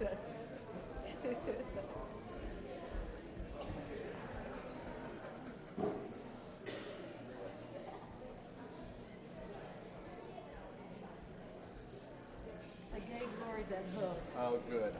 I gave Lori that hug. Oh, good.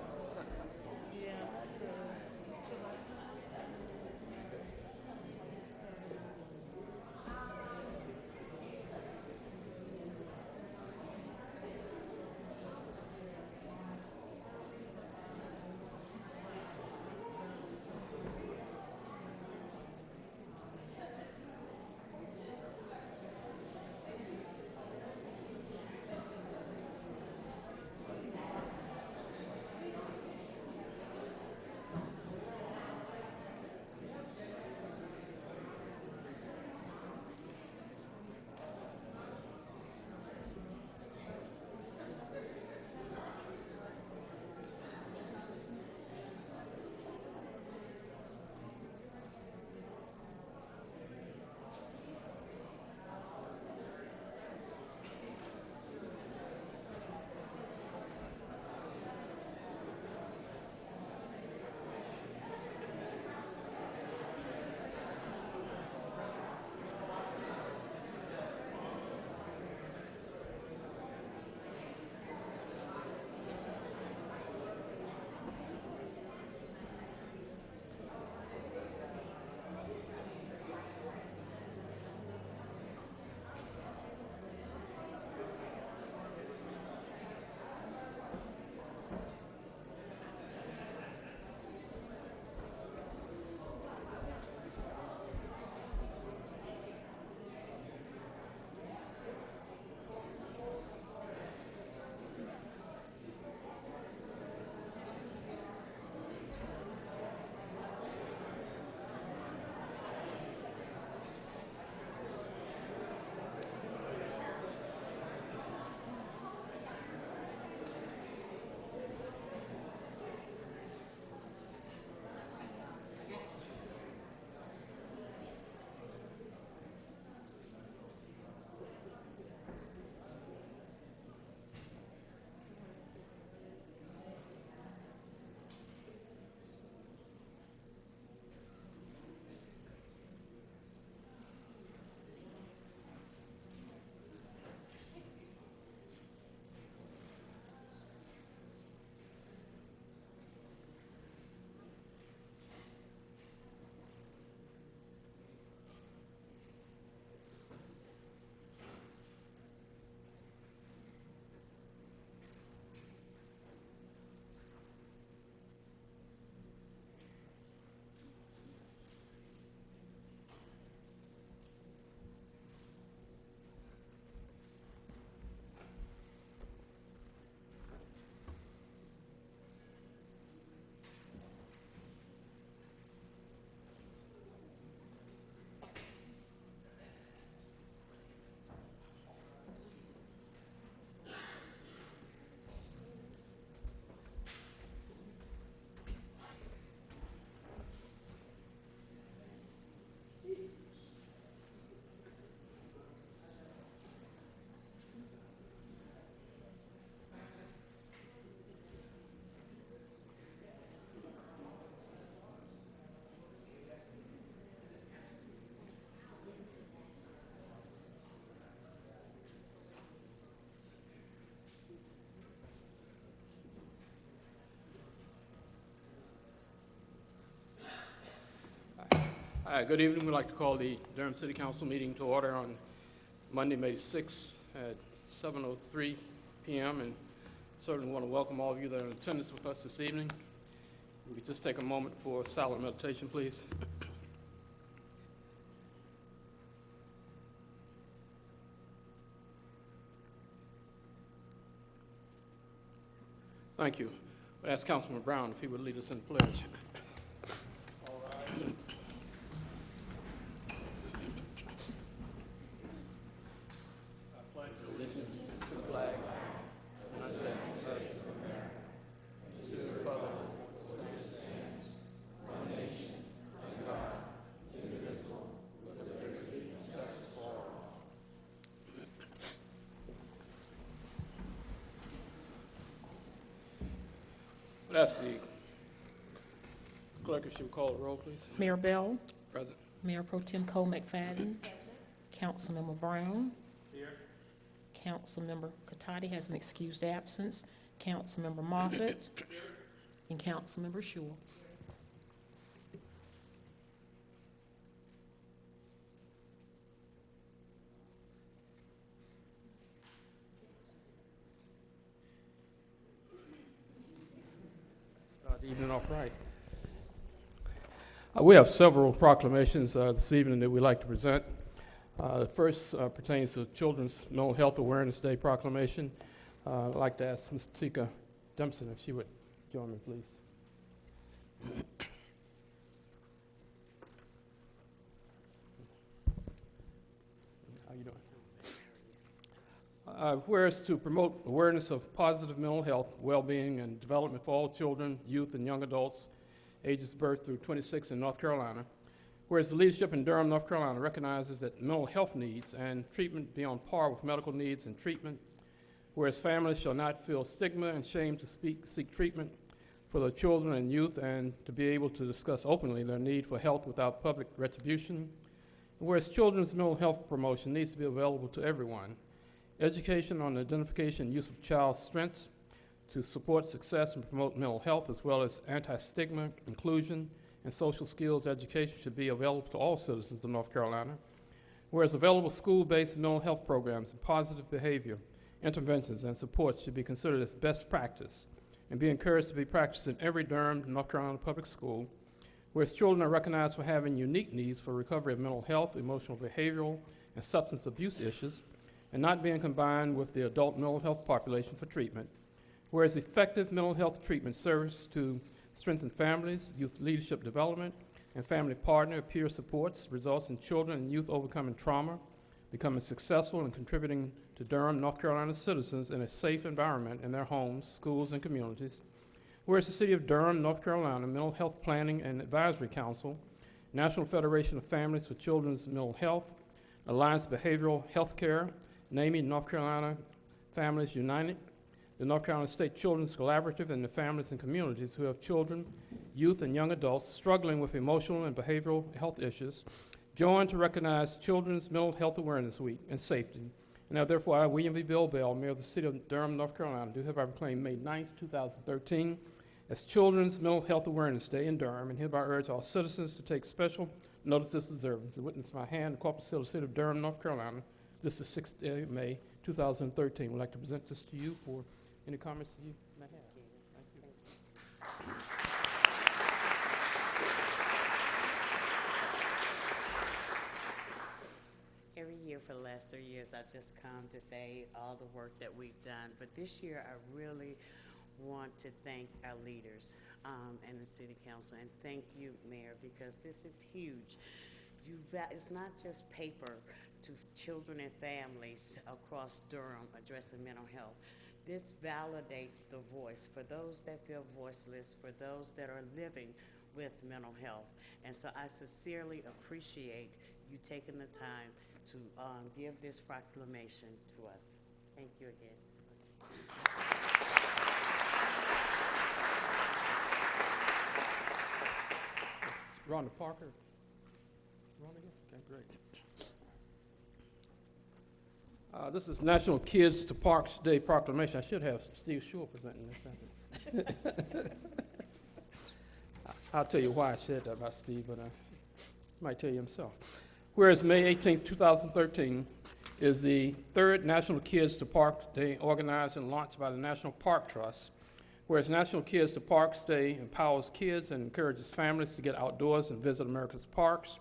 Hi, good evening. We'd like to call the Durham City Council meeting to order on Monday, May 6th at 7:03 PM. And certainly want to welcome all of you that are in attendance with us this evening. We could just take a moment for silent meditation, please. Thank you. I'd ask Councilman Brown if he would lead us in the pledge. allegiance to the flag of the United States of America, and to the republic that stands one nation, under God, indivisible, with liberty and justice for all. That's the clerk, if she would call the roll, please. Mayor Bell, Present. Mayor Pro Tem Cole McFadden, Councilmember Brown. Here. Councilmember Catotti has an excused absence, Councilmember Moffitt, and Councilmember Schewel. Start the evening off right. Uh, We have several proclamations uh, this evening that we'd like to present. Uh, The first uh, pertains to Children's Mental Health Awareness Day proclamation. Uh, I'd like to ask Ms. Tika Dempson if she would join me, please. How are you doing? Uh, Whereas to promote awareness of positive mental health, well-being, and development for all children, youth, and young adults ages birth through 26 in North Carolina. Whereas the leadership in Durham, North Carolina recognizes that mental health needs and treatment be on par with medical needs and treatment. Whereas families shall not feel stigma and shame to speak, seek treatment for their children and youth and to be able to discuss openly their need for help without public retribution. Whereas children's mental health promotion needs to be available to everyone. Education on identification and use of child strengths to support success and promote mental health as well as anti-stigma, inclusion, and social skills education should be available to all citizens of North Carolina. Whereas available school-based mental health programs and positive behavior interventions and supports should be considered as best practice and be encouraged to be practiced in every Durham, North Carolina public school. Whereas children are recognized for having unique needs for recovery of mental health, emotional, behavioral, and substance abuse issues, and not being combined with the adult mental health population for treatment. Whereas effective mental health treatment serves to strengthen families, youth leadership development, and family partner peer supports results in children and youth overcoming trauma, becoming successful and contributing to Durham, North Carolina citizens in a safe environment in their homes, schools, and communities. Whereas the City of Durham, North Carolina Mental Health Planning and Advisory Council, National Federation of Families for Children's Mental Health, Alliance Behavioral Healthcare, NAMI North Carolina Families United, the North Carolina State Children's Collaborative, and the families and communities who have children, youth, and young adults struggling with emotional and behavioral health issues, join to recognize Children's Mental Health Awareness Week and Safety. Now therefore, I, William V. Bill Bell, Mayor of the City of Durham, North Carolina, do hereby proclaim May 9th, 2013 as Children's Mental Health Awareness Day in Durham, and hereby urge all citizens to take special notice of this observance. Witness my hand, the corporate seal of the City of Durham, North Carolina. This is 6th day of May, 2013. We'd like to present this to you for any comments you may have. Thank you. Every year for the last three years, I've just come to say all the work that we've done. But this year, I really want to thank our leaders um, and the city council. And thank you, Mayor, because this is huge. You it's not just paper to children and families across Durham addressing mental health. This validates the voice for those that feel voiceless, for those that are living with mental health. And so I sincerely appreciate you taking the time to um, give this proclamation to us. Thank you again. Rhonda Parker. Rhonda, okay, great. Uh, This is National Kids to Parks Day proclamation. I should have Steve Schewel presenting this. I I'll tell you why I said that about Steve, but he might tell you himself. Whereas May 18th, 2013 is the third National Kids to Parks Day organized and launched by the National Park Trust. Whereas National Kids to Parks Day empowers kids and encourages families to get outdoors and visit America's parks.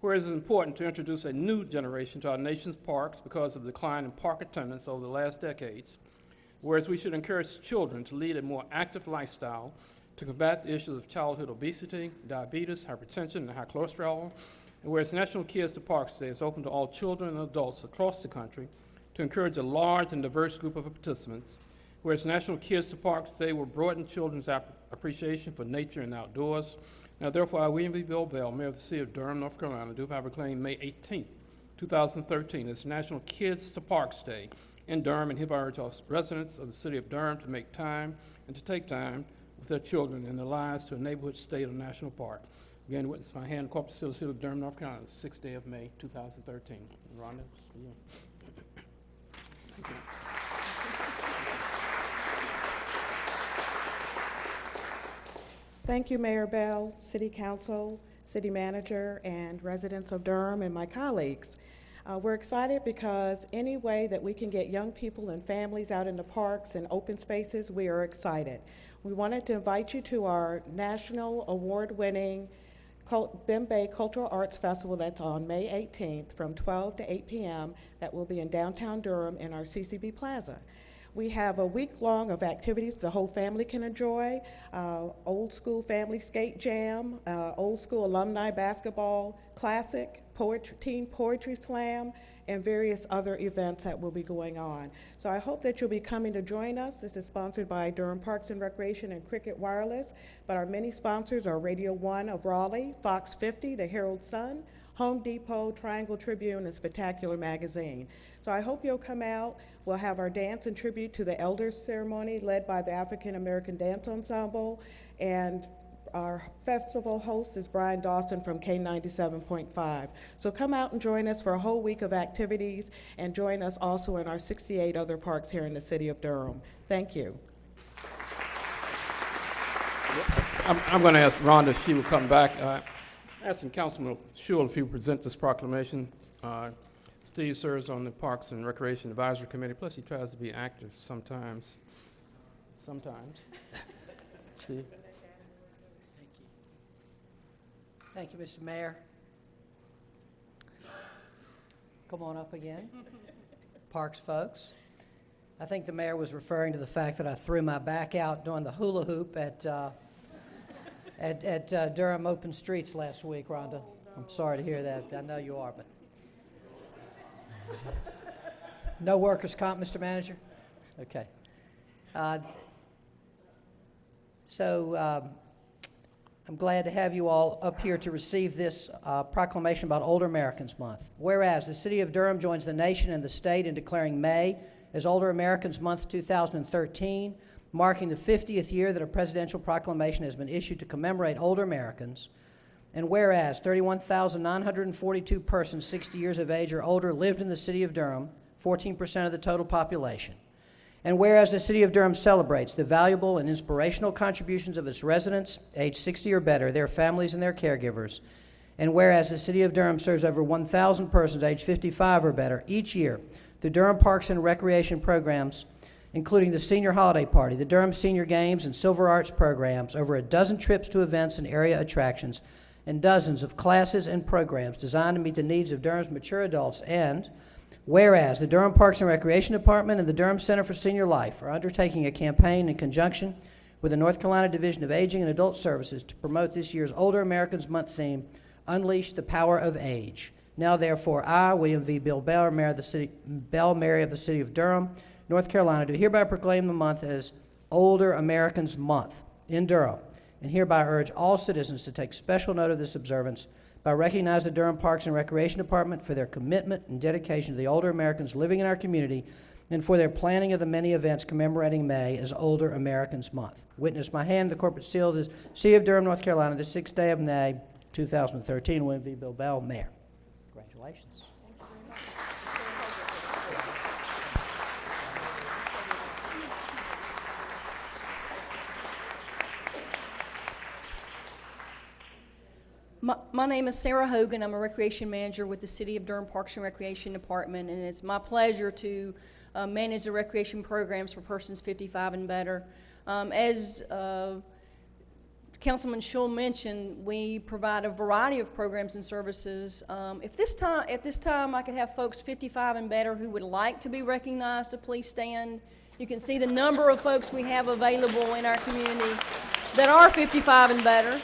Whereas it's important to introduce a new generation to our nation's parks because of the decline in park attendance over the last decades. Whereas we should encourage children to lead a more active lifestyle to combat the issues of childhood obesity, diabetes, hypertension, and high cholesterol. And whereas National Kids to Parks Day is open to all children and adults across the country to encourage a large and diverse group of participants. Whereas National Kids to Parks Day will broaden children's ap- appreciation for nature and outdoors. Now therefore, I, William V. Bill Bell, Mayor of the City of Durham, North Carolina, do hereby proclaim May 18th, 2013 as National Kids to Parks Day in Durham, and hereby urge all residents of the City of Durham to make time and to take time with their children and their lives to a neighborhood, state, or national park. Again, witness my hand, Corpus City, City of Durham, North Carolina, the sixth day of May, 2013. Rhonda. Thank you. Thank you, Mayor Bell, City Council, City Manager, and residents of Durham and my colleagues. Uh, we're excited because any way that we can get young people and families out in the parks and open spaces, we are excited. We wanted to invite you to our national award-winning Bimbé Cultural Arts Festival that's on May 18th from 12 to 8 p.m. That will be in downtown Durham in our CCB Plaza. We have a week long of activities the whole family can enjoy. Uh, old school family skate jam, uh, old school alumni basketball classic, poetry, teen poetry slam, and various other events that will be going on. So I hope that you'll be coming to join us. This is sponsored by Durham Parks and Recreation and Cricket Wireless, but our many sponsors are Radio One of Raleigh, Fox 50, the Herald Sun, Home Depot, Triangle Tribune, and Spectacular Magazine. So I hope you'll come out. We'll have our dance and tribute to the Elders Ceremony led by the African American Dance Ensemble. And our festival host is Brian Dawson from K97.5. So come out and join us for a whole week of activities and join us also in our 68 other parks here in the city of Durham. Thank you. I'm, I'm going to ask Rhonda if she will come back. Uh, Asking Councilman Schewel if he would present this proclamation. Uh, Steve serves on the Parks and Recreation Advisory Committee, plus he tries to be active sometimes. Sometimes. Steve? Thank you. Thank you, Mr. Mayor. Come on up again. Parks folks. I think the mayor was referring to the fact that I threw my back out doing the hula hoop at, uh, at, at uh, Durham Open Streets last week, Rhonda. I'm sorry to hear that. I know you are, but. No workers' comp, Mr. Manager? Okay. Uh, So, um, I'm glad to have you all up here to receive this uh, proclamation about Older Americans Month. Whereas the City of Durham joins the nation and the state in declaring May as Older Americans Month 2013, marking the 50th year that a presidential proclamation has been issued to commemorate older Americans. And whereas 31,942 persons 60 years of age or older lived in the City of Durham, 14% of the total population. And whereas the City of Durham celebrates the valuable and inspirational contributions of its residents, age 60 or better, their families, and their caregivers, and whereas the City of Durham serves over 1,000 persons age 55 or better each year through Durham Parks and Recreation programs, including the Senior Holiday Party, the Durham Senior Games, and Silver Arts programs, over a dozen trips to events and area attractions, and dozens of classes and programs designed to meet the needs of Durham's mature adults, and Whereas the Durham Parks and Recreation Department and the Durham Center for Senior Life are undertaking a campaign in conjunction with the North Carolina Division of Aging and Adult Services to promote this year's Older Americans Month theme, Unleash the Power of Age. Now therefore, I, William V. Bill Bell, Mayor of the City, Bell, Mayor of the City of Durham, North Carolina, do hereby proclaim the month as Older Americans Month in Durham, and hereby urge all citizens to take special note of this observance by recognizing the Durham Parks and Recreation Department for their commitment and dedication to the older Americans living in our community and for their planning of the many events commemorating May as Older Americans Month. Witness my hand, the corporate seal of the City of Durham, North Carolina, the sixth day of May, 2013. William V. Bill Bell, Mayor. Congratulations. My, my name is Sarah Hogan. I'm a recreation manager with the City of Durham Parks and Recreation Department, and it's my pleasure to uh, manage the recreation programs for persons 55 and better. Um, as uh, Councilman Schewel mentioned, we provide a variety of programs and services. Um, if this time, at this time, I could have folks 55 and better who would like to be recognized to please stand. You can see the number of folks we have available in our community that are 55 and better.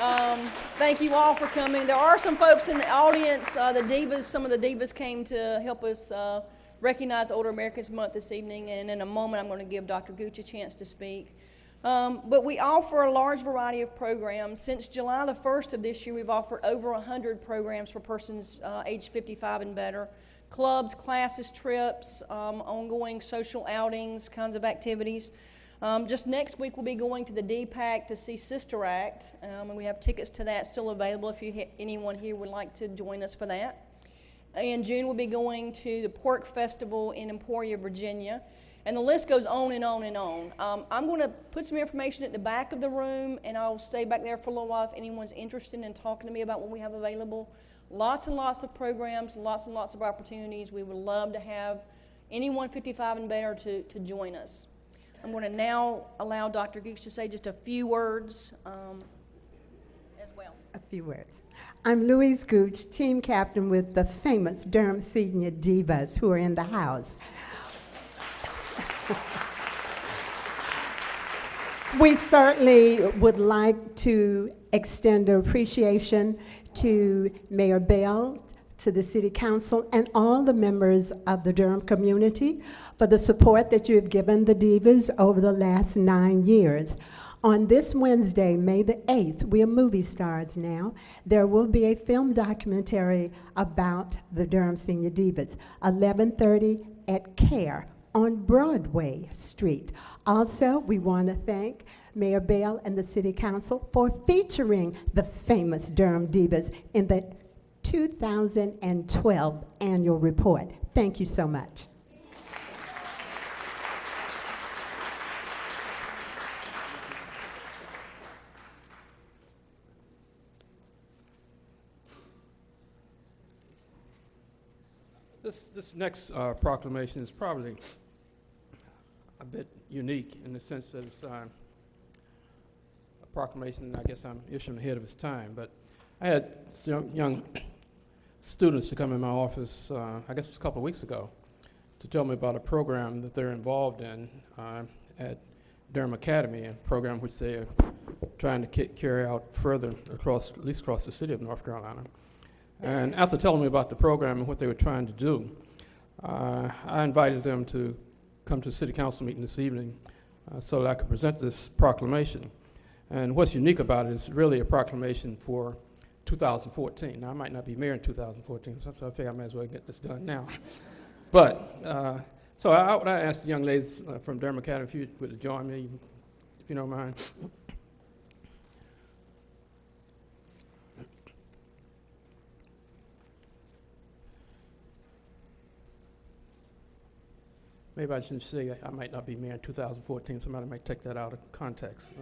Um, thank you all for coming. There are some folks in the audience, uh, the divas, some of the divas came to help us uh, recognize Older Americans Month this evening, and in a moment I'm going to give Dr. Gooch a chance to speak. Um, but we offer a large variety of programs. Since July the 1st of this year, we've offered over 100 programs for persons uh, age 55 and better. Clubs, classes, trips, um, ongoing social outings, kinds of activities. Um, just next week, we'll be going to the DPAC to see Sister Act, um, and we have tickets to that still available if you anyone here would like to join us for that. In June, we'll be going to the Pork Festival in Emporia, Virginia. And the list goes on and on and on. Um, I'm going to put some information at the back of the room, and I'll stay back there for a little while if anyone's interested in talking to me about what we have available. Lots and lots of programs, lots and lots of opportunities. We would love to have anyone 55 and better to, to join us. I'm going to now allow Dr. Gooch to say just a few words um, as well. A few words. I'm Louise Gooch, team captain with the famous Durham Senior Divas who are in the house. We certainly would like to extend our appreciation to Mayor Bell, to the City Council, and all the members of the Durham community for the support that you have given the Divas over the last nine years. On this Wednesday, May the 8th, we are movie stars now. There will be a film documentary about the Durham Senior Divas, 11:30 at CARE on Broadway Street. Also, we want to thank Mayor Bell and the City Council for featuring the famous Durham Divas in the 2012 annual report. Thank you so much. This, next uh, proclamation is probably a bit unique in the sense that it's uh, a proclamation, I guess I'm issuing ahead of its time, but I had some young students to come in my office, uh, I guess a couple of weeks ago, to tell me about a program that they're involved in uh, at Durham Academy, a program which they are trying to carry out further across, at least across the city of North Carolina. And after telling me about the program and what they were trying to do, uh, I invited them to come to the city council meeting this evening uh, so that I could present this proclamation. And what's unique about it is really a proclamation for 2014. Now, I might not be mayor in 2014, so I figure I might as well get this done now. but, uh, so I, I asked the young ladies uh, from Durham Academy if you would join me, if you don't mind. Maybe I shouldn't say I might not be mayor in 2014. Somebody might take that out of context.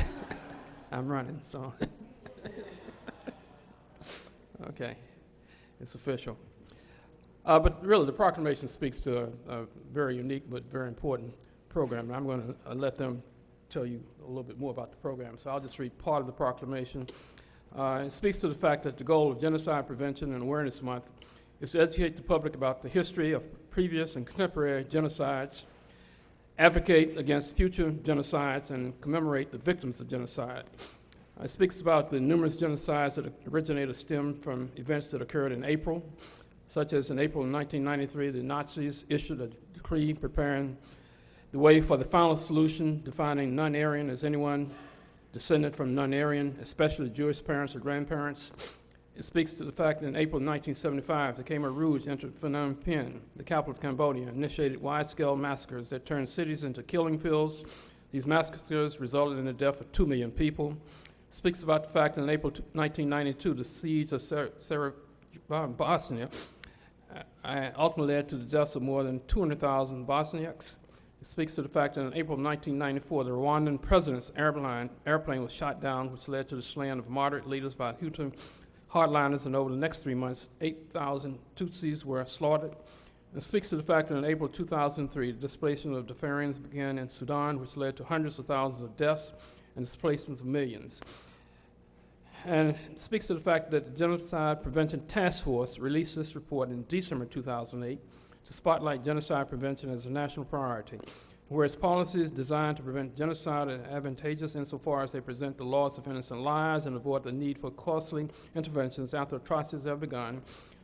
I'm running, so. okay, it's official. Uh, but really, the proclamation speaks to a, a very unique but very important program. And I'm going to uh, let them tell you a little bit more about the program. So I'll just read part of the proclamation. Uh, it speaks to the fact that the goal of Genocide Prevention and Awareness Month is to educate the public about the history of previous and contemporary genocides, advocate against future genocides, and commemorate the victims of genocide. It speaks about the numerous genocides that originated or stemmed from events that occurred in April, such as in April of 1993, the Nazis issued a decree preparing the way for the final solution, defining non-Aryan as anyone descended from non-Aryan, especially Jewish parents or grandparents. It speaks to the fact that in April 1975, the Khmer Rouge entered Phnom Penh, the capital of Cambodia, and initiated wide-scale massacres that turned cities into killing fields. These massacres resulted in the death of 2 million people. It Speaks about the fact that in April 1992, the siege of Sar- Sar- uh, Bosnia uh, ultimately led to the deaths of more than 200,000 Bosniaks. It speaks to the fact that in April 1994, the Rwandan president's airplane was shot down, which led to the slaying of moderate leaders by Hutu hardliners, and over the next three months, 8,000 Tutsis were slaughtered. It speaks to the fact that in April 2003, the displacement of Darfurians began in Sudan, which led to hundreds of thousands of deaths and displacements of millions. And it speaks to the fact that the Genocide Prevention Task Force released this report in December 2008 to spotlight genocide prevention as a national priority, whereas policies designed to prevent genocide are advantageous insofar as they present the loss of innocent lives and avoid the need for costly interventions after atrocities have begun.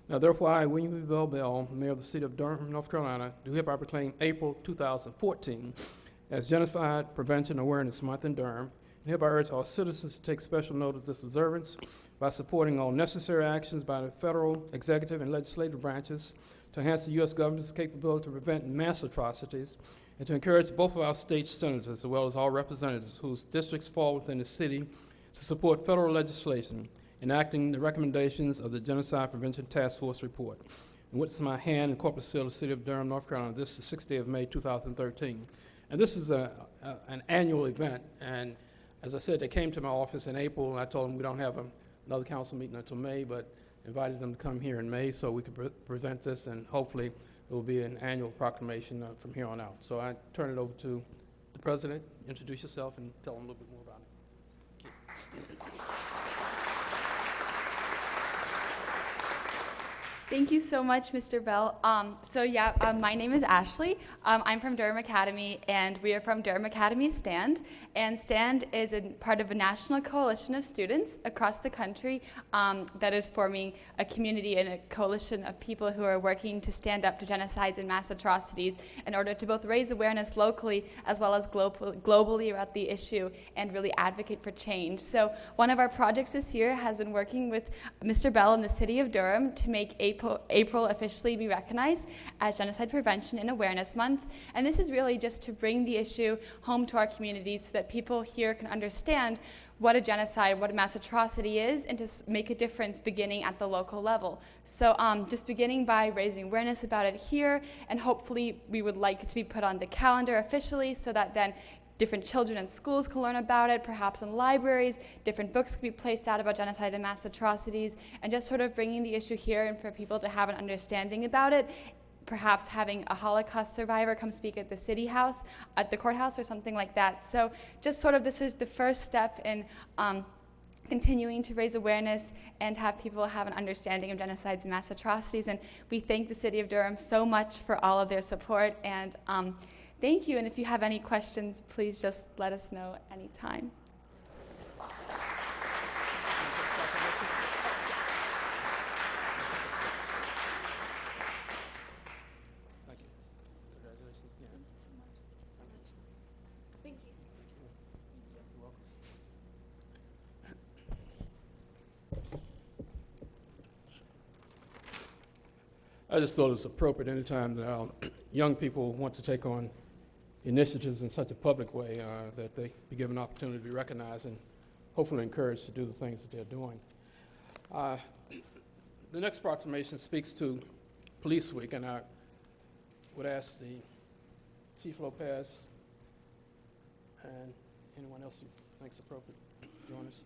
Now, therefore, I, William. Bell Bell, Mayor of the City of Durham, North Carolina, do hereby proclaim April 2014 as Genocide Prevention Awareness Month in Durham, and hereby urge all citizens to take special note of this observance by supporting all necessary actions by the federal, executive, and legislative branches to enhance the U.S. government's capability to prevent mass atrocities and to encourage both of our state senators, as well as all representatives whose districts fall within the city, to support federal legislation enacting the recommendations of the Genocide Prevention Task Force report. And what's my hand in corporate seal of the city of Durham, North Carolina, this is the sixth day of May, 2013. And this is a, a- an annual event, and as I said, they came to my office in April, and I told them we don't have a- another council meeting until May, but invited them to come here in May so we could pre- present this, and hopefully it will be an annual proclamation uh, from here on out. So I turn it over to the president, introduce yourself, and tell them a little bit more about it. Thank you so much, Mr. Bell. Um, so yeah, um, my name is Ashley. Um, I'm from Durham Academy, and we are from Durham Academy STAND. And STAND is a part of a national coalition of students across the country um, that is forming a community and a coalition of people who are working to stand up to genocides and mass atrocities in order to both raise awareness locally as well as global, globally about the issue and really advocate for change. So one of our projects this year has been working with Mr. Bell in the city of Durham to make April, April officially be recognized as Genocide Prevention and Awareness Month. And this is really just to bring the issue home to our communities so that people here can understand what a genocide, what a mass atrocity is, and to make a difference beginning at the local level. So um, just beginning by raising awareness about it here, and hopefully we would like it to be put on the calendar officially so that then different children in schools can learn about it, perhaps in libraries, different books can be placed out about genocide and mass atrocities, and just sort of bringing the issue here and for people to have an understanding about it. Perhaps having a Holocaust survivor come speak at the city house, at the courthouse, or something like that. So, just sort of this is the first step in um, continuing to raise awareness and have people have an understanding of genocides and mass atrocities. And we thank the City of Durham so much for all of their support. And um, thank you. And if you have any questions, please just let us know anytime. I just thought it was appropriate anytime that our young people want to take on initiatives in such a public way, uh, that they be given an opportunity to be recognized and hopefully encouraged to do the things that they're doing. Uh, The next proclamation speaks to Police Week, and I would ask the Chief Lopez and anyone else who thinks appropriate to join us.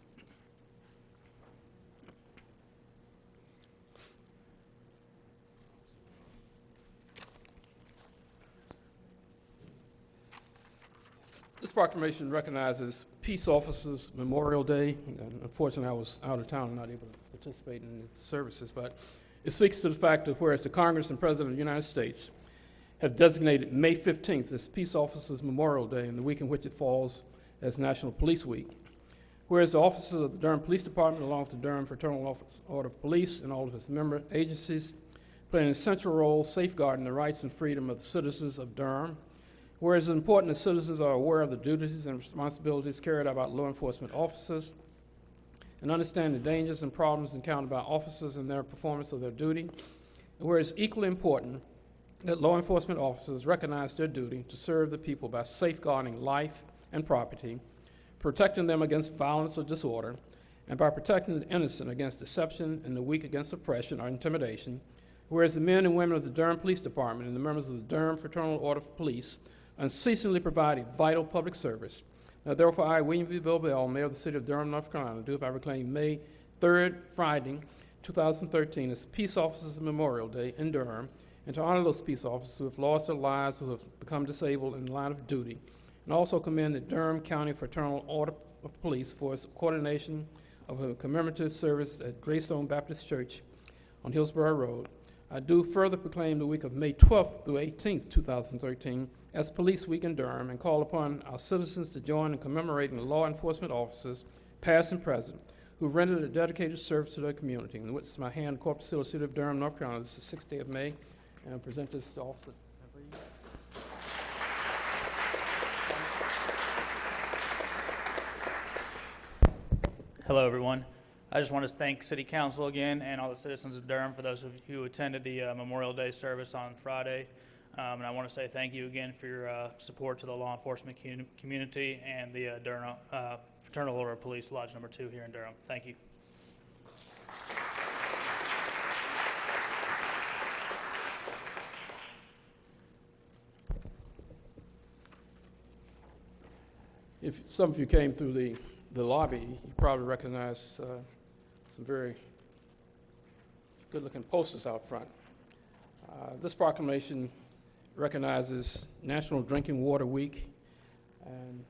This proclamation recognizes Peace Officers Memorial Day. And Unfortunately, I was out of town, and not able to participate in the services, but it speaks to the fact that whereas the Congress and President of the United States have designated May 15th as Peace Officers Memorial Day and the week in which it falls as National Police Week. Whereas the officers of the Durham Police Department, along with the Durham Fraternal Office- Order of Police and all of its member agencies, play an essential role safeguarding the rights and freedom of the citizens of Durham. Whereas it's important that citizens are aware of the duties and responsibilities carried out by law enforcement officers and understand the dangers and problems encountered by officers in their performance of their duty. And whereas equally important that law enforcement officers recognize their duty to serve the people by safeguarding life and property, protecting them against violence or disorder, and by protecting the innocent against deception and the weak against oppression or intimidation. Whereas the men and women of the Durham Police Department and the members of the Durham Fraternal Order of Police unceasingly provide a vital public service. Now therefore, I, William B. Bill Bell, Mayor of the City of Durham, North Carolina, do hereby proclaim May 3rd, Friday, 2013 as Peace Officers Memorial Day in Durham, and to honor those peace officers who have lost their lives, who have become disabled in the line of duty, and also commend the Durham County Fraternal Order of Police for its coordination of a commemorative service at Greystone Baptist Church on Hillsborough Road. I do further proclaim the week of May 12th through 18th, 2013, as Police Week in Durham, and call upon our citizens to join in commemorating the law enforcement officers, past and present, who rendered a dedicated service to their community. And with my hand, Corpus Hill, City of Durham, North Carolina, this is the sixth day of May, and I present this to Officer. Hello, everyone. I just want to thank City Council again and all the citizens of Durham for those of you who attended the uh, Memorial Day service on Friday. Um, and I want to say thank you again for your uh, support to the law enforcement community and the uh, Durham uh, Fraternal Order of Police Lodge Number Two here in Durham. Thank you. If some of you came through the, the lobby, you probably recognize uh, some very good-looking posters out front. Uh, This proclamation recognizes National Drinking Water Week, and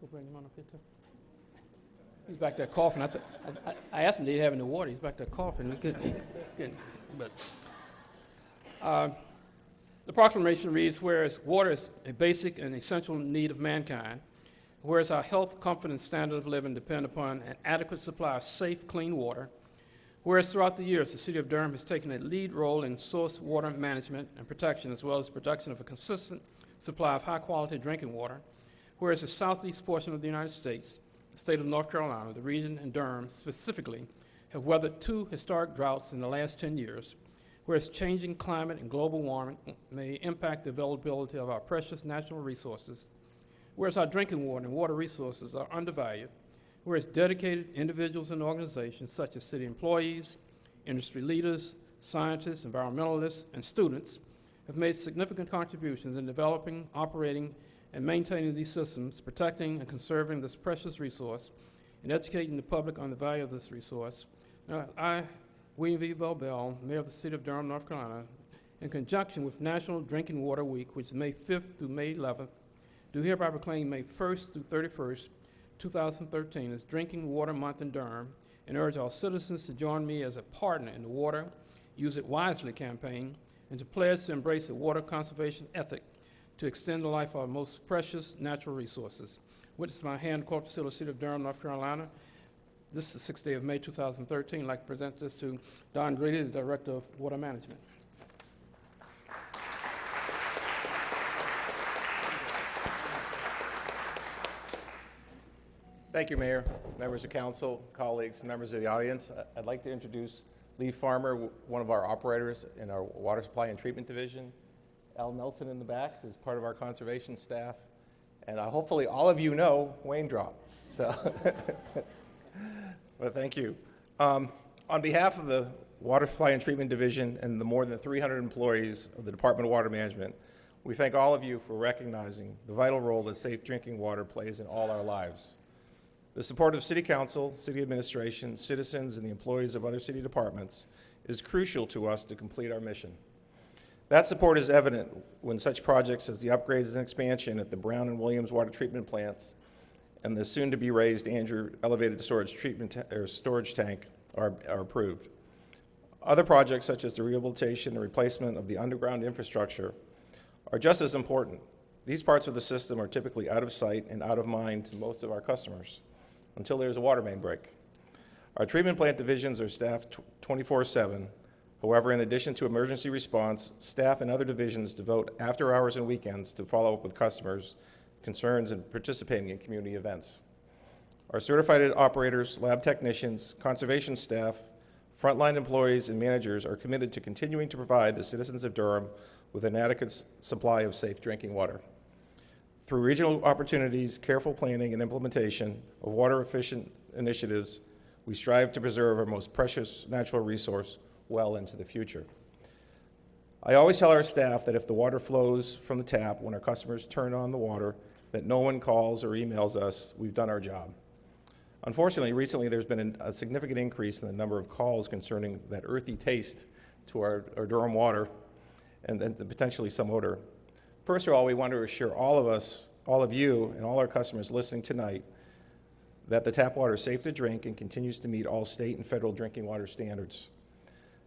we'll bring him on up here too. He's back there coughing. I, I, I asked him, did he have any water? He's back there coughing. But uh, the proclamation reads, whereas water is a basic and essential need of mankind, whereas our health, comfort, and standard of living depend upon an adequate supply of safe, clean water, whereas throughout the years, the City of Durham has taken a lead role in source water management and protection, as well as production of a consistent supply of high-quality drinking water, whereas the southeast portion of the United States, the state of North Carolina, the region, and Durham specifically, have weathered two historic droughts in the last 10 years, whereas changing climate and global warming may impact the availability of our precious natural resources, whereas our drinking water and water resources are undervalued, whereas dedicated individuals and organizations such as city employees, industry leaders, scientists, environmentalists, and students have made significant contributions in developing, operating, and maintaining these systems, protecting and conserving this precious resource, and educating the public on the value of this resource. Now, I, William V. Bell Bell, Mayor of the City of Durham, North Carolina, in conjunction with National Drinking Water Week, which is May 5th through May 11th, do hereby proclaim May 1st through 31st, 2013 as Drinking Water Month in Durham and urge all citizens to join me as a partner in the Water Use It Wisely campaign and to pledge to embrace a water conservation ethic to extend the life of our most precious natural resources. Witness my hand, Corporate Facility, City of Durham, North Carolina. This is the sixth day of May 2013. I'd like to present this to Don Greeley, the Director of Water Management. Thank you, Mayor, members of council, colleagues, members of the audience. I'd like to introduce Lee Farmer, one of our operators in our Water Supply and Treatment Division. Al Nelson in the back, who's part of our conservation staff. And uh, hopefully, all of you know Wayne Drop, so. Thank you. Um, On behalf of the Water Supply and Treatment Division and the more than 300 employees of the Department of Water Management, we thank all of you for recognizing the vital role that safe drinking water plays in all our lives. The support of City Council, City Administration, citizens, and the employees of other city departments is crucial to us to complete our mission. That support is evident when such projects as the upgrades and expansion at the Brown and Williams water treatment plants and the soon-to-be raised Andrew elevated storage treatment, or storage tank are, are approved. Other projects such as the rehabilitation and replacement of the underground infrastructure are just as important. These parts of the system are typically out of sight and out of mind to most of our customers until there's a water main break. Our treatment plant divisions are staffed 24/7. However, in addition to emergency response, staff and other divisions devote after hours and weekends to follow up with customers' concerns and participating in community events. Our certified operators, lab technicians, conservation staff, frontline employees, and managers are committed to continuing to provide the citizens of Durham with an adequate supply of safe drinking water. Through regional opportunities, careful planning, and implementation of water-efficient initiatives, we strive to preserve our most precious natural resource well into the future. I always tell our staff that if the water flows from the tap when our customers turn on the water, that no one calls or emails us, we've done our job. Unfortunately, recently there's been a significant increase in the number of calls concerning that earthy taste to our, our Durham water and then potentially some odor. First of all, we want to assure all of us, all of you, and all our customers listening tonight that the tap water is safe to drink and continues to meet all state and federal drinking water standards.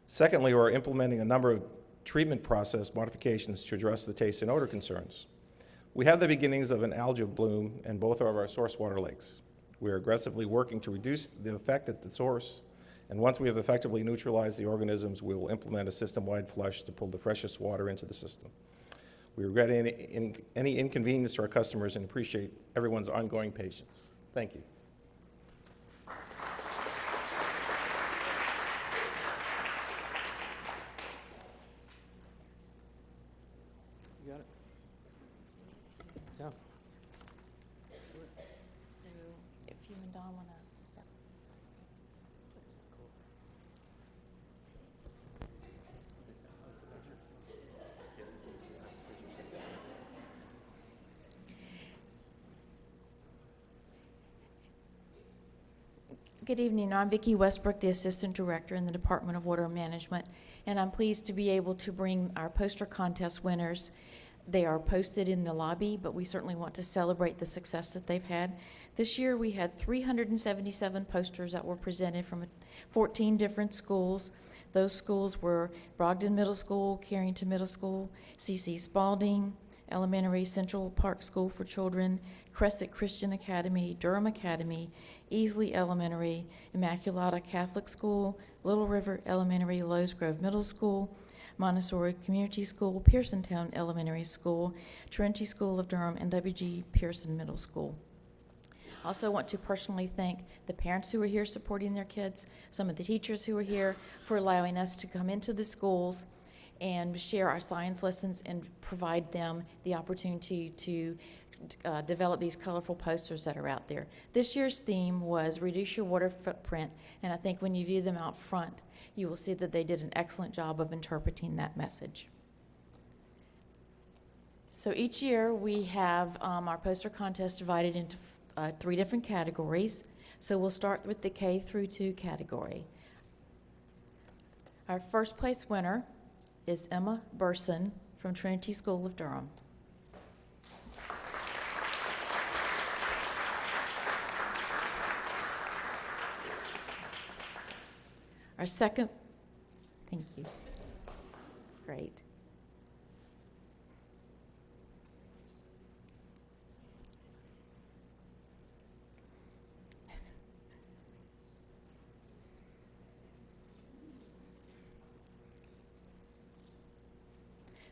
Secondly, we're implementing a number of treatment process modifications to address the taste and odor concerns. We have the beginnings of an algae bloom in both of our source water lakes. We are aggressively working to reduce the effect at the source, and once we have effectively neutralized the organisms, we will implement a system-wide flush to pull the freshest water into the system. We regret any, in- any inconvenience to our customers and appreciate everyone's ongoing patience. Thank you. Good evening. I'm Vicki Westbrook, the Assistant Director in the Department of Water Management, and I'm pleased to be able to bring our poster contest winners. They are posted in the lobby, but we certainly want to celebrate the success that they've had. This year, we had 377 posters that were presented from 14 different schools. Those schools were Brogden Middle School, Carrington Middle School, C.C. Spaulding Elementary, Central Park School for Children, Crescent Christian Academy, Durham Academy, Easley Elementary, Immaculata Catholic School, Little River Elementary, Lowe's Grove Middle School, Montessori Community School, Pearsontown Elementary School, Trinity School of Durham, and W.G. Pearson Middle School. I Also want to personally thank the parents who are here supporting their kids, some of the teachers who are here for allowing us to come into the schools and share our science lessons and provide them the opportunity to uh, develop these colorful posters that are out there. This year's theme was reduce your water footprint, and I think when you view them out front, you will see that they did an excellent job of interpreting that message. So each year, we have um, our poster contest divided into uh, three different categories. So we'll start with the K through 2 category. Our first place winner is Emma Burson from Trinity School of Durham. Our second, thank you. Great.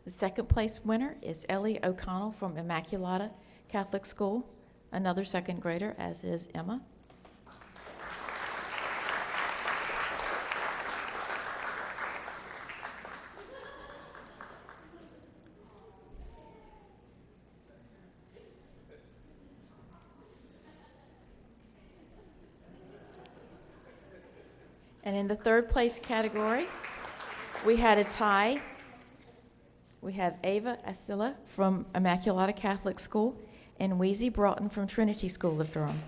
The second place winner is Ellie O'Connell from Immaculata Catholic School, another second grader, as is Emma. And in the third place category, we had a tie. We have Ava Astilla from Immaculata Catholic School and Wheezy Broughton from Trinity School of Durham.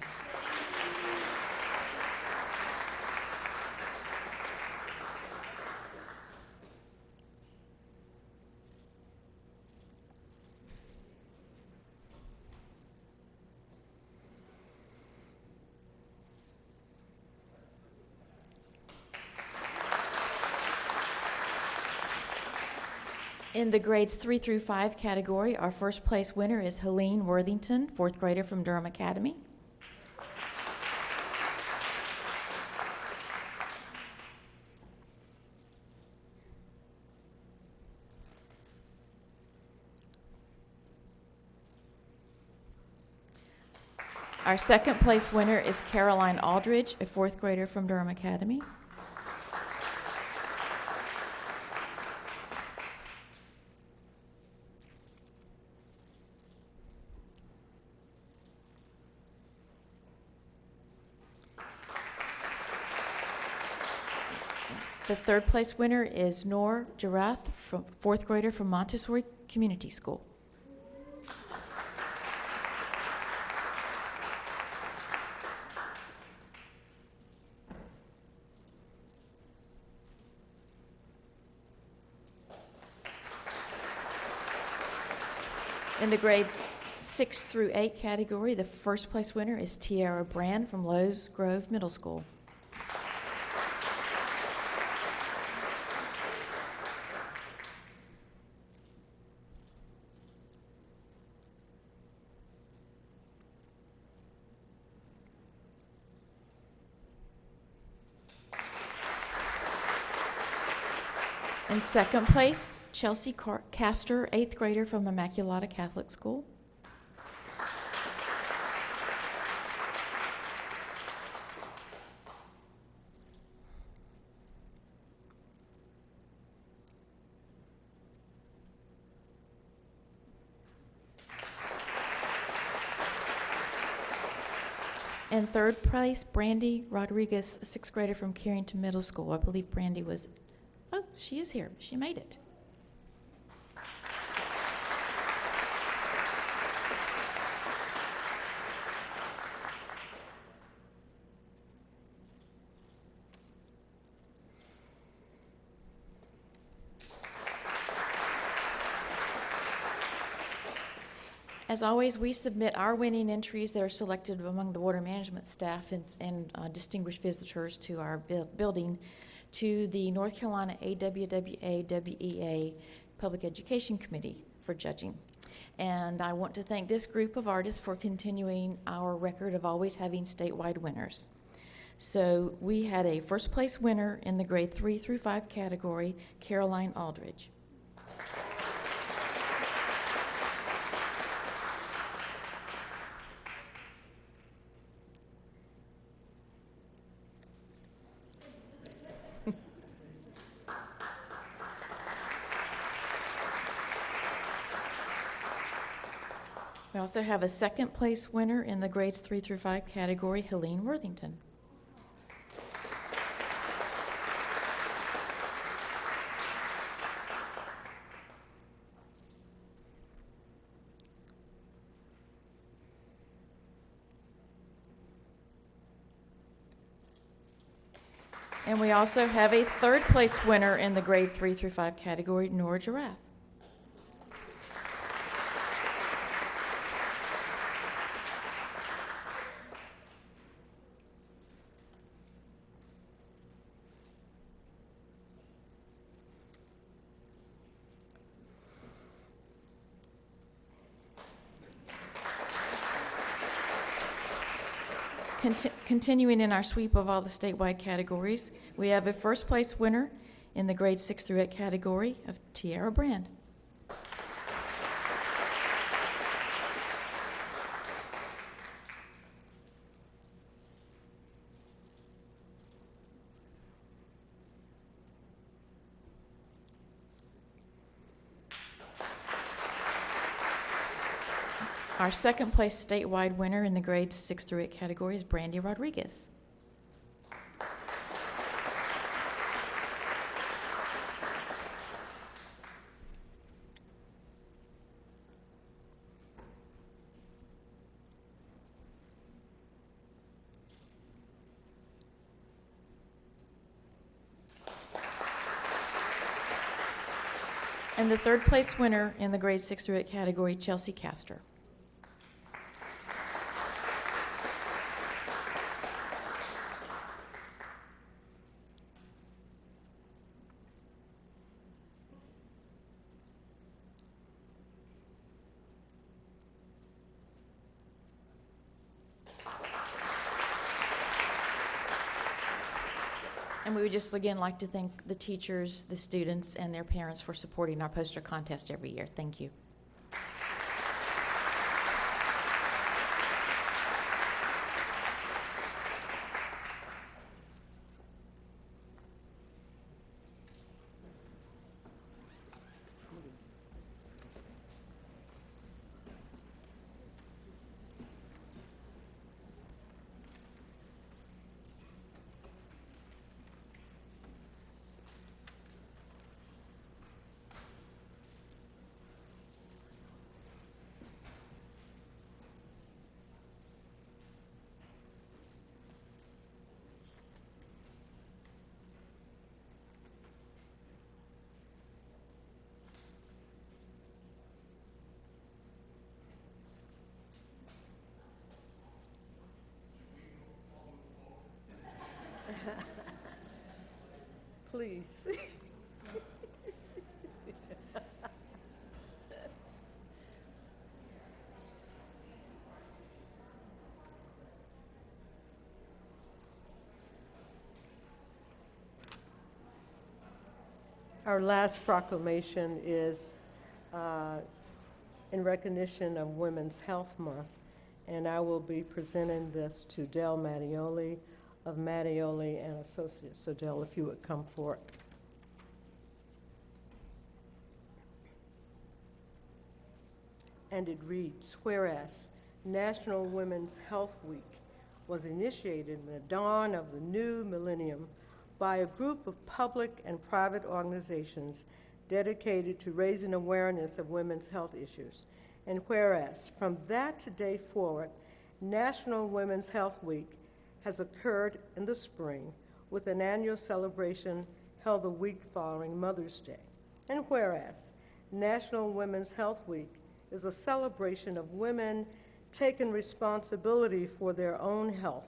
In the grades three through five category, our first place winner is Helene Worthington, fourth grader from Durham Academy. Our second place winner is Caroline Aldridge, a fourth grader from Durham Academy. The third place winner is Nor Girath, from fourth grader from Montessori Community School. In the grades six through eight category, the first place winner is Tiara Brand from Lowe's Grove Middle School. Second place, Chelsea Car- Castor, eighth grader from Immaculata Catholic School. And third place, Brandy Rodriguez, sixth grader from Carrington Middle School. I believe Brandy was, she is here. She made it. As always, we submit our winning entries that are selected among the water management staff and, and uh, distinguished visitors to our buil- building to the North Carolina AWWA WEA Public Education Committee for judging. And I want to thank this group of artists for continuing our record of always having statewide winners. So we had a first place winner in the grade three through five category, Caroline Aldridge. Also have a second place winner in the grades three through five category, Helene Worthington. And we also have a third place winner in the grade three through five category, Nora Giraffe. Continuing in our sweep of all the statewide categories, we have a first place winner in the grade six through eight category of Tiara Brand. Our second place statewide winner in the grades six through eight category is Brandy Rodriguez. And the third place winner in the grade six through eight category, Chelsea Castor. Just again like to thank the teachers, the students, and their parents for supporting our poster contest every year. Thank you. Please. Our last proclamation is uh, in recognition of Women's Health Month, and I will be presenting this to Dell Mattioli of Mattioli and Associates. So if you would come forward. And it reads, whereas National Women's Health Week was initiated in the dawn of the new millennium by a group of public and private organizations dedicated to raising awareness of women's health issues. And whereas, from that day forward, National Women's Health Week has occurred in the spring with an annual celebration held the week following Mother's Day. And whereas, National Women's Health Week is a celebration of women taking responsibility for their own health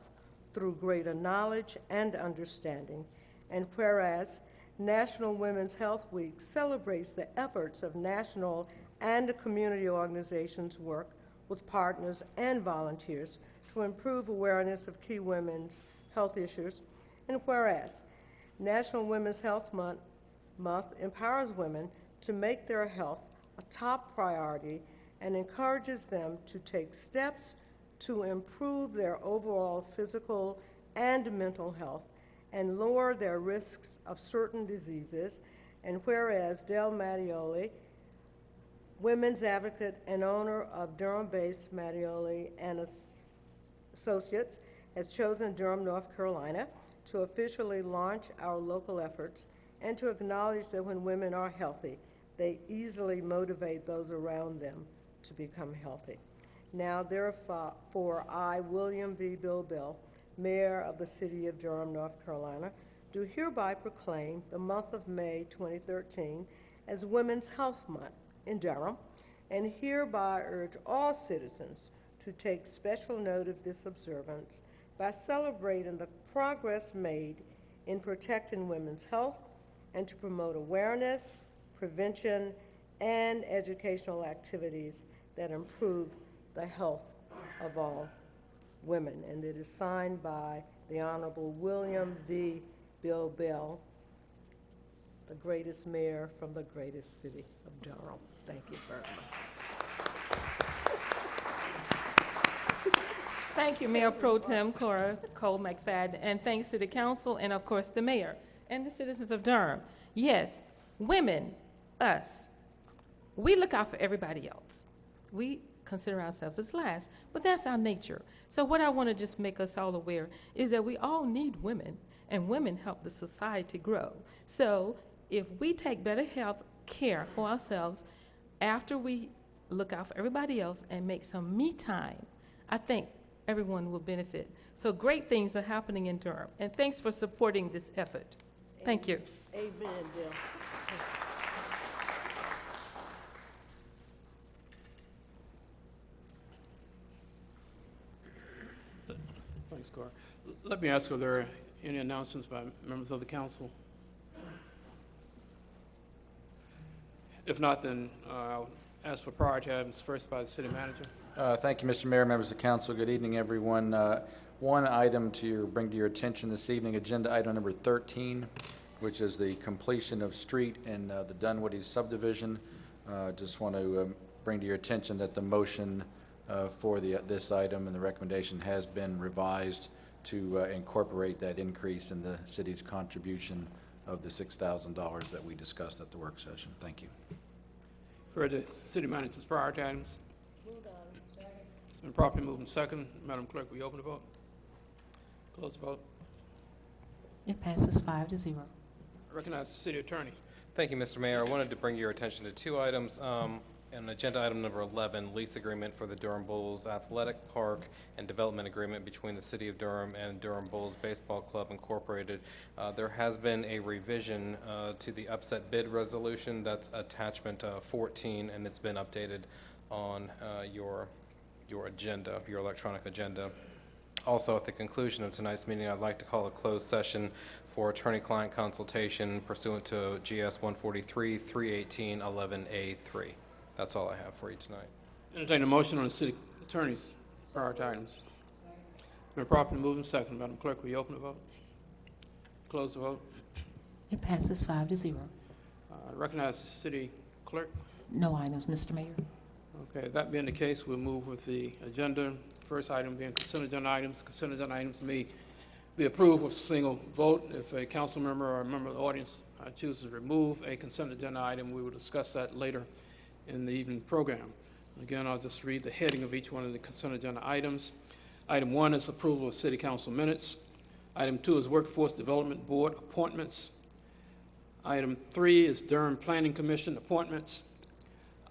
through greater knowledge and understanding. And whereas, National Women's Health Week celebrates the efforts of national and community organizations work with partners and volunteers to improve awareness of key women's health issues. And whereas, National Women's Health Month, Month empowers women to make their health a top priority and encourages them to take steps to improve their overall physical and mental health and lower their risks of certain diseases. And whereas Del Mattioli, women's advocate and owner of Durham-based Mattioli and As- Associates, has chosen Durham, North Carolina to officially launch our local efforts and to acknowledge that when women are healthy, they easily motivate those around them to become healthy. Now therefore, I, William V. Bill Bell, Mayor of the City of Durham, North Carolina, do hereby proclaim the month of May 2013 as Women's Health Month in Durham, and hereby urge all citizens to take special note of this observance by celebrating the progress made in protecting women's health and to promote awareness, prevention, and educational activities that improve the health of all women. And it is signed by the Honorable William V. Bill Bell, the greatest mayor from the greatest city of Durham. Thank you very much. Thank you, Mayor Pro Tem Cora Cole McFadden, and thanks to the council and, of course, the mayor and the citizens of Durham. Yes, women, us, we look out for everybody else. We consider ourselves as last, but that's our nature. So what I want to just make us all aware is that we all need women, and women help the society grow. So if we take better health care for ourselves after we look out for everybody else and make some me time, I think everyone will benefit. So great things are happening in Durham, and thanks for supporting this effort. Thank you. Amen, Bill. Thanks, Cora. Let me ask, are there any announcements by members of the council? If not, then uh, I'll ask for priority items first by the city manager. Uh, Thank you, Mr. Mayor, members of council. Good evening, everyone. Uh, One item to bring to your attention this evening, agenda item number 13, which is the completion of street in uh, the Dunwoody subdivision. Uh, Just want to um, bring to your attention that the motion uh, for the, this item and the recommendation has been revised to uh, incorporate that increase in the city's contribution of the $6,000 that we discussed at the work session. Thank you. For the city manager's priority items. It's been properly moved and second. Madam Clerk, will you open the vote? Close the vote. It passes five to zero. I recognize the city attorney. Thank you, Mr. Mayor. I wanted to bring your attention to two items. Um, And agenda item number 11, lease agreement for the Durham Bulls Athletic Park and development agreement between the City of Durham and Durham Bulls Baseball Club Incorporated. Uh, There has been a revision uh, to the upset bid resolution. That's attachment uh, 14, and it's been updated on uh, your, your agenda, your electronic agenda. Also, at the conclusion of tonight's meeting, I'd like to call a closed session for attorney-client consultation pursuant to GS 143, 318, 11A3. That's all I have for you tonight. Entertain a motion on the city attorney's priority items. It's been properly moved and second. Madam Clerk, will you open the vote? Close the vote. It passes five to zero. Uh, I recognize the city clerk. No items, Mr. Mayor. Okay, that being the case, we'll move with the agenda. First item being consent agenda items. Consent agenda items may be approved with a single vote. If a council member or a member of the audience uh, chooses to remove a consent agenda item, we will discuss that later in the evening program. Again, I'll just read the heading of each one of the consent agenda items. Item one is approval of city council minutes. Item two is Workforce Development Board appointments. Item three is Durham Planning Commission appointments.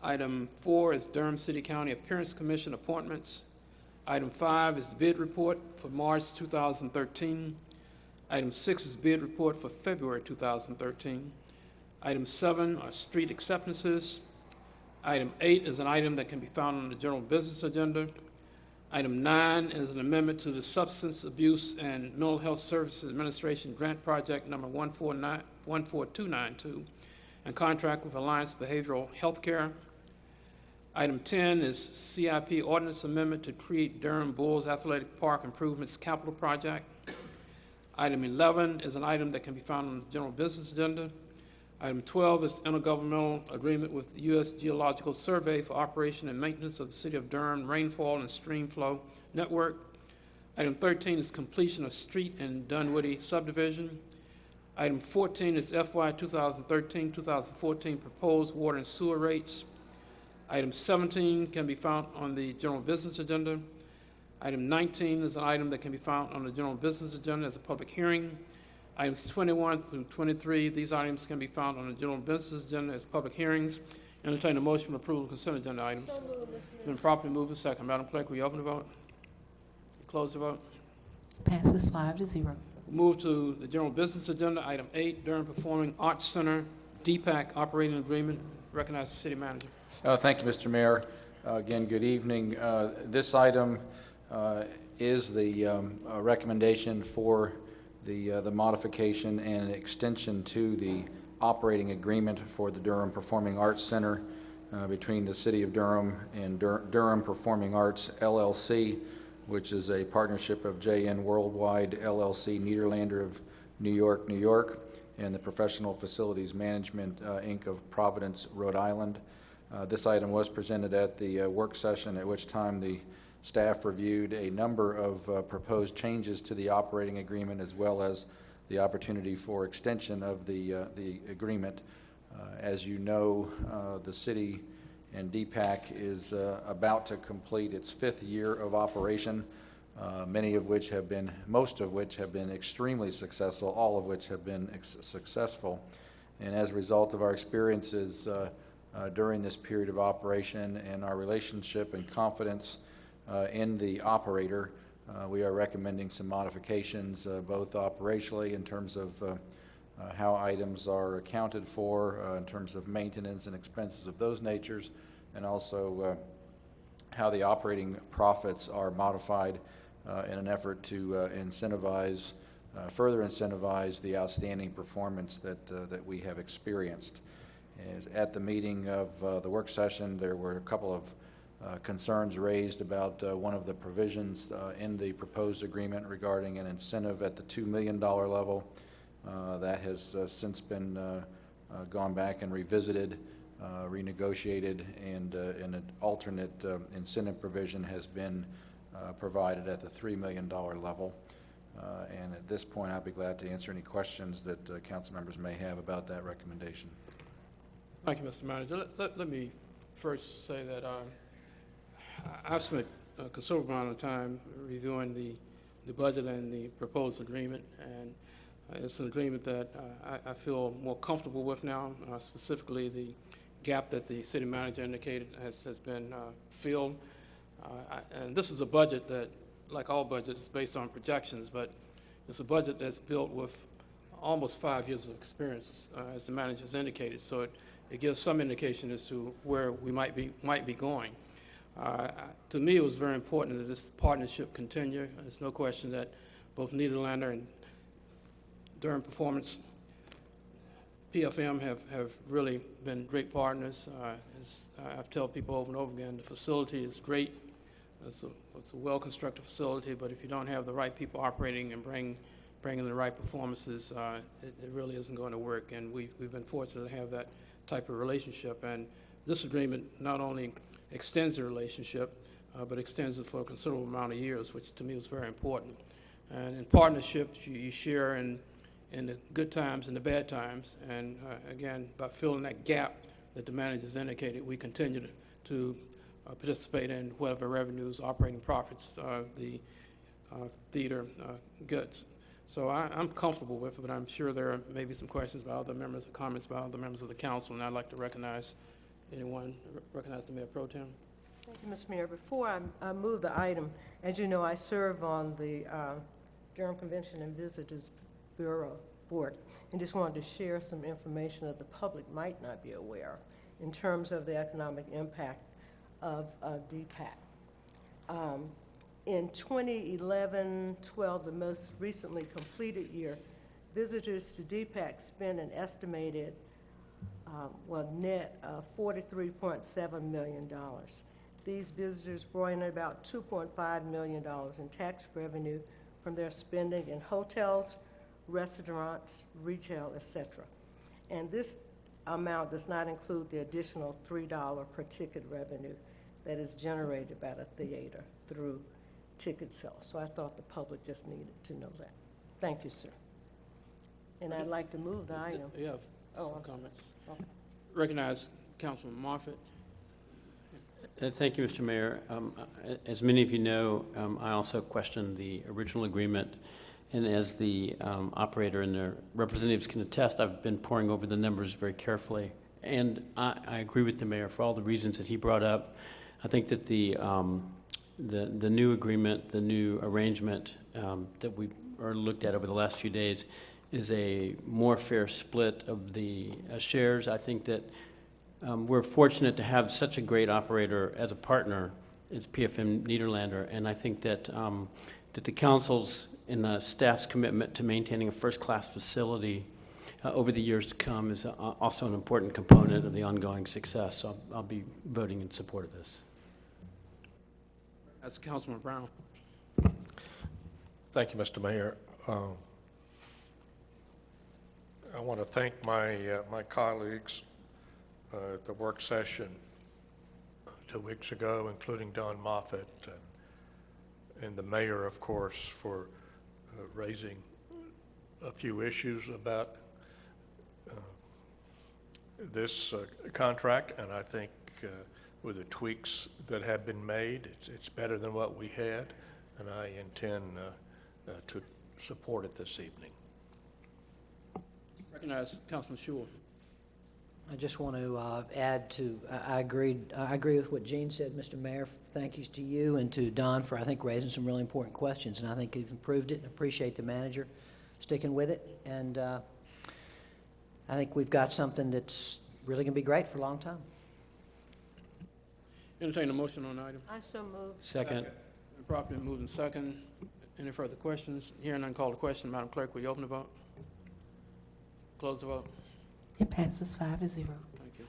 Item four is Durham City County Appearance Commission appointments. Item five is bid report for March 2013. Item six is bid report for February 2013. Item seven are street acceptances. Item eight is an item that can be found on the general business agenda. Item nine is an amendment to the Substance Abuse and Mental Health Services Administration Grant Project Number 149 14292 and contract with Alliance Behavioral Healthcare. Item 10 is CIP ordinance amendment to create Durham Bulls Athletic Park Improvements Capital Project. Item 11 is an item that can be found on the general business agenda. Item 12 is intergovernmental agreement with the U.S. Geological Survey for operation and maintenance of the City of Durham rainfall and stream flow network. Item 13 is completion of street and Dunwoody subdivision. Item 14 is FY 2013-2014 proposed water and sewer rates. Item 17 can be found on the general business agenda. Item 19 is an item that can be found on the general business agenda as a public hearing. Items 21 through 23, these items can be found on the general business agenda as public hearings. Entertain a motion for approval of consent agenda items. Been properly moved and second. Madam Clerk, will you open the vote? Close the vote. Passes five to zero. Move to the general business agenda, item eight, Durham Performing Arts Center, DPAC operating agreement. Recognize the city manager. Uh, Thank you, Mr. Mayor. Uh, Again, good evening. Uh, This item uh, is the um, recommendation for the uh, the modification and extension to the operating agreement for the Durham Performing Arts Center uh, between the City of Durham and Dur- Durham Performing Arts LLC, which is a partnership of JN Worldwide LLC, Nederlander of New York, New York, and the Professional Facilities Management, Inc. of Providence, Rhode Island. Uh, This item was presented at the uh, work session, at which time the staff reviewed a number of uh, proposed changes to the operating agreement, as well as the opportunity for extension of the, uh, the agreement. Uh, As you know, uh, the city and DPAC is about to complete its fifth year of operation, many of which have been, most of which have been extremely successful, all of which have been successful. And as a result of our experiences uh, during this period of operation and our relationship and confidence uh, in the operator, uh, we are recommending some modifications, uh, both operationally in terms of uh, uh, how items are accounted for, in terms of maintenance and expenses of those natures, and also how the operating profits are modified in an effort to incentivize, further incentivize the outstanding performance that, that we have experienced. At the meeting of uh, the work session, there were a couple of uh, concerns raised about uh, one of the provisions uh, in the proposed agreement regarding an incentive at the $2 million level. Uh, That has uh, since been gone back and revisited, renegotiated, and uh, an alternate incentive provision has been provided at the $3 million level. And at this point, I'd be glad to answer any questions that council members may have about that recommendation. Thank you, Mr. Manager. Let- Let, let me first say that um, I've spent a considerable amount of time reviewing the, the budget and the proposed agreement, and uh, it's an agreement that uh, I, I feel more comfortable with now, uh, specifically the gap that the city manager indicated has, has been uh, filled. Uh, I- And this is a budget that, like all budgets, is based on projections, but it's a budget that's built with almost five years of experience, uh, as the manager's indicated. So it, it gives some indication as to where we might be, might be going. Uh, To me, it was very important that this partnership continue. There's no question that both Nederlander and Durham Performance, PFM have, have really been great partners. Uh, as I've told people over and over again, the facility is great. It's a, it's a well-constructed facility, but if you don't have the right people operating and bring, bringing the right performances, uh, it, it really isn't going to work. And we've, we've been fortunate to have that type of relationship. And this agreement not only extends the relationship, uh, but extends it for a considerable amount of years, which to me was very important. And in partnerships, you, you share in, in the good times and the bad times. And uh, again, by filling that gap that the managers indicated, we continue to, to uh, participate in whatever revenues, operating profits uh, the uh, theater uh, goods. So I, I'm comfortable with it, but I'm sure there are maybe some questions by other members, comments by other members of the council, and I'd like to recognize anyone, recognize the Mayor Pro Tem. Thank you, Mr. Mayor. Before I, I move the item, as you know, I serve on the uh, Durham Convention and Visitors Bureau Board, and just wanted to share some information that the public might not be aware in terms of the economic impact of uh, DPAC. Um, In 2011-12, the most recently completed year, visitors to DPAC spent an estimated, uh, well, net of $43.7 million. These visitors brought in about $2.5 million in tax revenue from their spending in hotels, restaurants, retail, et cetera. And this amount does not include the additional $3 per ticket revenue that is generated by the theater through ticket sales. So I thought the public just needed to know that. Thank you, sir. And I'd like to move the item. You have Oh, I'm sorry. comments. Okay. Recognize Councilman Moffitt. Uh, Thank you, Mr. Mayor. Um, uh, As many of you know, um, I also questioned the original agreement, and as the um, operator and their representatives can attest, I've been poring over the numbers very carefully. And I, I agree with the mayor for all the reasons that he brought up. I think that the, um, the, the new agreement, the new arrangement um, that we are looked at over the last few days is a more fair split of the uh, shares. I think that um, We're fortunate to have such a great operator as a partner, as PFM Nederlander, and I think that, um, that the council's and the staff's commitment to maintaining a first-class facility uh, over the years to come is uh, also an important component of the ongoing success. So I'll- I'll be voting in support of this. That's Councilman Brown. Thank you, Mr. Mayor. Um, I want to thank my, uh, my colleagues uh, at the work session two weeks ago, including Don Moffitt and, and the mayor, of course, for uh, raising a few issues about uh, this uh, contract, and I think with the tweaks that have been made, it's, it's better than what we had, and I intend uh, uh, to support it this evening. Recognize Councilman Schewel. I just want to uh, add to, I I agreed, I agree with what Gene said, Mr. Mayor. Thank you to you and to Don for, I think, raising some really important questions, and I think you've improved it, and appreciate the manager sticking with it. And uh, I think we've got something that's really going to be great for a long time. Entertain a motion on the item. I so move. Second. Properly moved in second. Any further questions? Hearing none, call the question. Madam Clerk, will you open the vote? Close the vote. It passes five to zero. Thank you.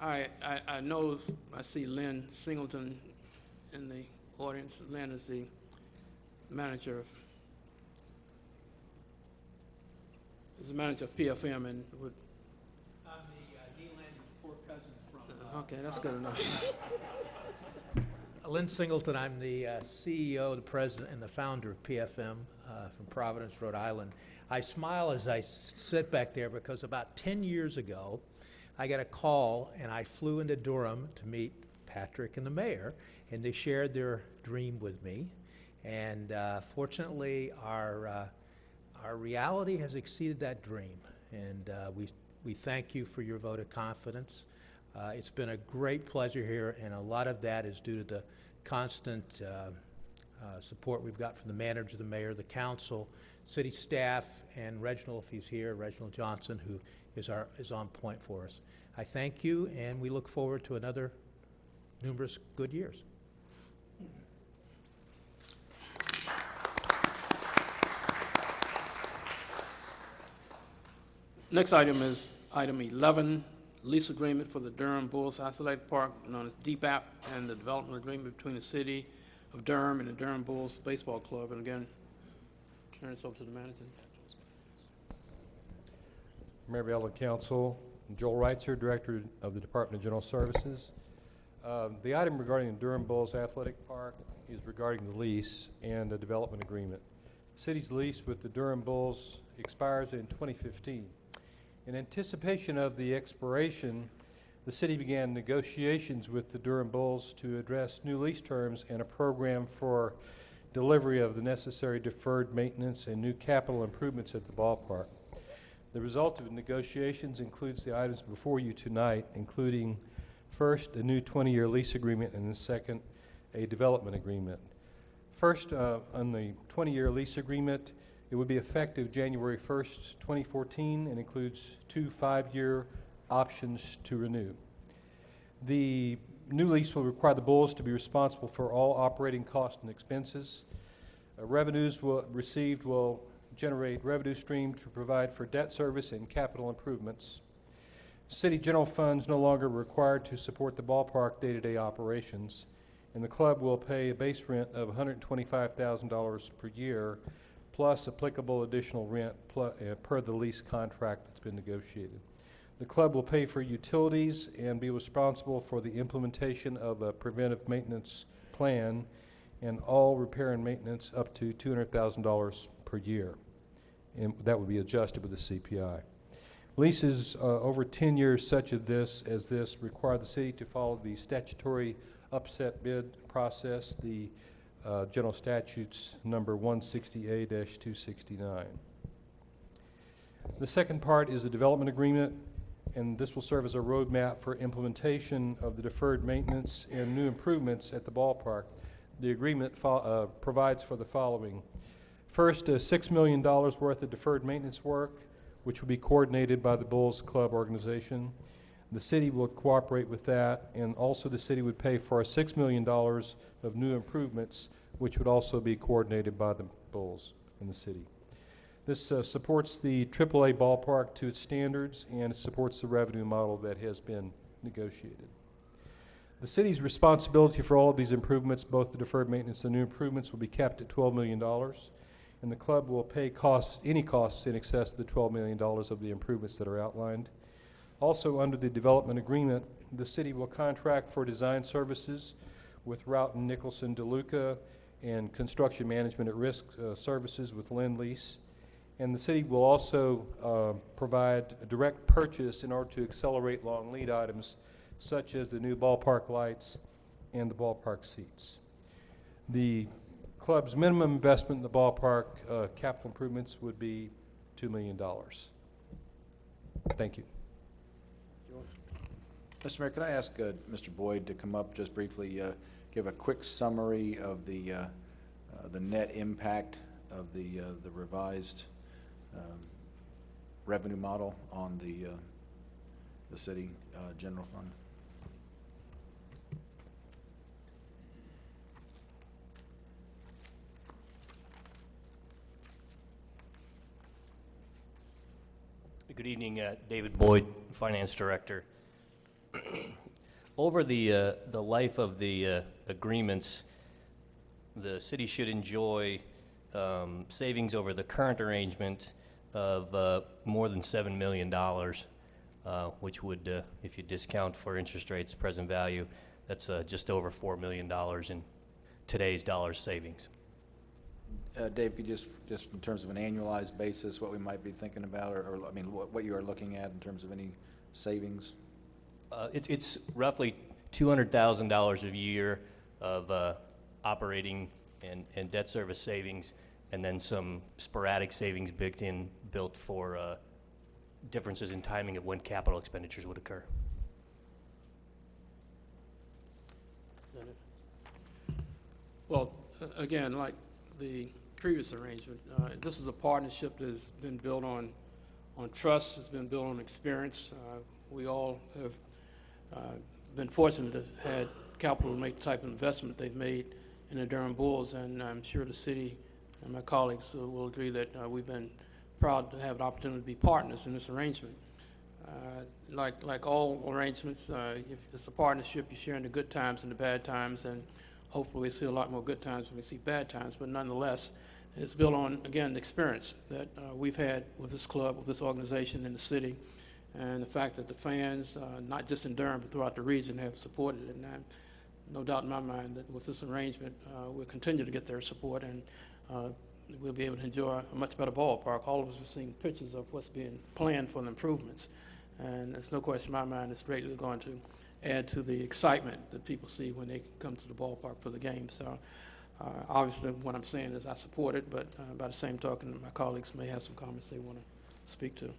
I, I, I know, I see Lynn Singleton in the audience. Lynn is the manager of, is the manager of PFM and would. I'm the Dean Landon's poor cousin from. Okay, that's good enough. Lynn Singleton, I'm the uh, CEO, the president, and the founder of PFM uh, from Providence, Rhode Island. I smile as I sit back there because about 10 years ago, I got a call and I flew into Durham to meet Patrick and the mayor, and they shared their dream with me. And uh, fortunately, our, uh, our reality has exceeded that dream. And uh, we, we thank you for your vote of confidence. Uh, It's been a great pleasure here, and a lot of that is due to the constant uh, uh, support we've got from the manager, the mayor, the council, city staff, and Reginald, if he's here, Reginald Johnson, who is our, is on point for us. I thank you, and we look forward to another numerous good years. Next item is item 11, lease agreement for the Durham Bulls Athletic Park, known as DBAP, and the development agreement between the city of Durham and the Durham Bulls Baseball Club. And again, turn this over to the manager. And Council, Joel Reitzer, Director of the Department of General Services. Um, The item regarding the Durham Bulls Athletic Park is regarding the lease and the development agreement. The city's lease with the Durham Bulls expires in 2015. In anticipation of the expiration, the city began negotiations with the Durham Bulls to address new lease terms and a program for delivery of the necessary deferred maintenance and new capital improvements at the ballpark. The result of the negotiations includes the items before you tonight, including first, a new 20-year lease agreement, and then second, a development agreement. First, uh, on the 20-year lease agreement, it would be effective January 1st, 2014, and includes two five-year options to renew. The new lease will require the Bulls to be responsible for all operating costs and expenses. Uh, Revenues will, received will generate revenue stream to provide for debt service and capital improvements. City general funds no longer required to support the ballpark day-to-day operations, and the club will pay a base rent of $125,000 per year, plus applicable additional rent plu- uh, per the lease contract that's been negotiated. The club will pay for utilities and be responsible for the implementation of a preventive maintenance plan and all repair and maintenance up to $200,000 per year. And that would be adjusted with the CPI. Leases uh, over 10 years such as this, as this require the city to follow the statutory upset bid process, the uh, general statutes number 160A-269. The second part is a development agreement, and this will serve as a roadmap for implementation of the deferred maintenance and new improvements at the ballpark. The agreement uh, provides for the following. First, uh, $6 million worth of deferred maintenance work, which will be coordinated by the Bulls Club organization. The city will cooperate with that, and also the city would pay for $6 million of new improvements, which would also be coordinated by the Bulls and the city. This uh, supports the AAA ballpark to its standards, and it supports the revenue model that has been negotiated. The city's responsibility for all of these improvements, both the deferred maintenance and new improvements, will be capped at $12 million, and the club will pay costs, any costs in excess of the $12 million of the improvements that are outlined. Also, under the development agreement, the city will contract for design services with Roughton Nicholson DeLuca and construction management at risk uh, services with Lend Lease. And the city will also uh, provide a direct purchase in order to accelerate long lead items such as the new ballpark lights and the ballpark seats. The club's minimum investment in the ballpark uh, capital improvements would be $2 million. Thank you. Mr. Mayor, could I ask uh, Mr. Boyd to come up just briefly, uh, give a quick summary of the, uh, uh, the net impact of the, uh, the revised um, revenue model on the, uh, the city general fund? Good evening, David Boyd, Finance Director. Over the, uh, the life of the uh, agreements, the city should enjoy um, savings over the current arrangement of uh, more than $7 million, uh, which would, uh, if you discount for interest rates, present value, that's uh, just over $4 million in today's dollars savings. Uh, Dave, could you just, just in terms of an annualized basis, what we might be thinking about, or, or, I mean, what, what you are looking at in terms of any savings? Uh, It's, it's roughly $200,000 a year of uh, operating and, and debt service savings, and then some sporadic savings built in, built for uh, differences in timing of when capital expenditures would occur. Well, again, like the previous arrangement, uh, this is a partnership that's been built on, on trust, it's been built on experience. Uh, We all have been fortunate to had capital to make the type of investment they've made in the Durham Bulls, and I'm sure the city and my colleagues uh, will agree that uh, we've been proud to have the opportunity to be partners in this arrangement. Uh, Like, like all arrangements, uh, if it's a partnership, you're sharing the good times and the bad times, and hopefully we see a lot more good times when we see bad times, but nonetheless, it's built on, again, the experience that uh, we've had with this club, with this organization in the city, and the fact that the fans, uh, not just in Durham, but throughout the region, have supported it. And I have no doubt in my mind that with this arrangement, uh, we'll continue to get their support, and uh, we'll be able to enjoy a much better ballpark. All of us have seen pictures of what's being planned for the improvements. And there's no question in my mind it's greatly going to add to the excitement that people see when they come to the ballpark for the game. So uh, obviously, what I'm saying is I support it, but uh, by the same token, my colleagues may have some comments they want to speak to.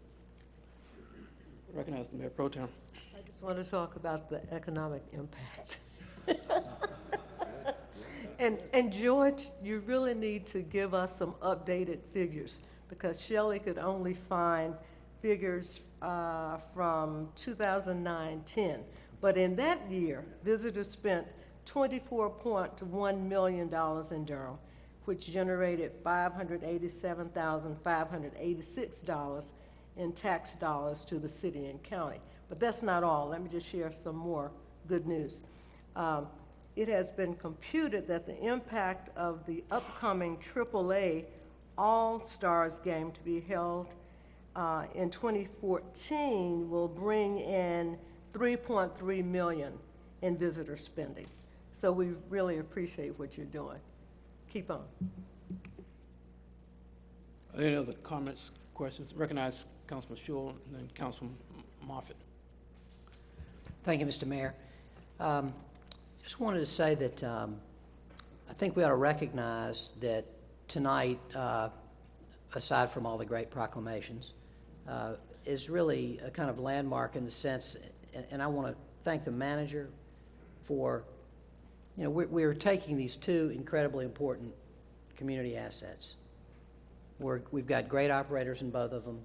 Recognize the Mayor Pro Tem. I just want to talk about the economic impact. And, and George, you really need to give us some updated figures, because Shelley could only find figures uh, from 2009-10. But in that year, visitors spent $24.1 million in Durham, which generated $587,586 in tax dollars to the city and county. But that's not all. Let me just share some more good news. Um, it has been computed that the impact of the upcoming AAA All-Stars game to be held uh, in 2014 will bring in 3.3 million in visitor spending. So we really appreciate what you're doing. Keep on. Any other comments, questions? Recognize Councilman Shul and then Councilman Moffitt. Thank you, Mr. Mayor. Um, Just wanted to say that um, I think we ought to recognize that tonight, uh, aside from all the great proclamations, uh, is really a kind of landmark in the sense, and- and I want to thank the manager for, you know, we're- we're taking these two incredibly important community assets. We're, we've got great operators in both of them.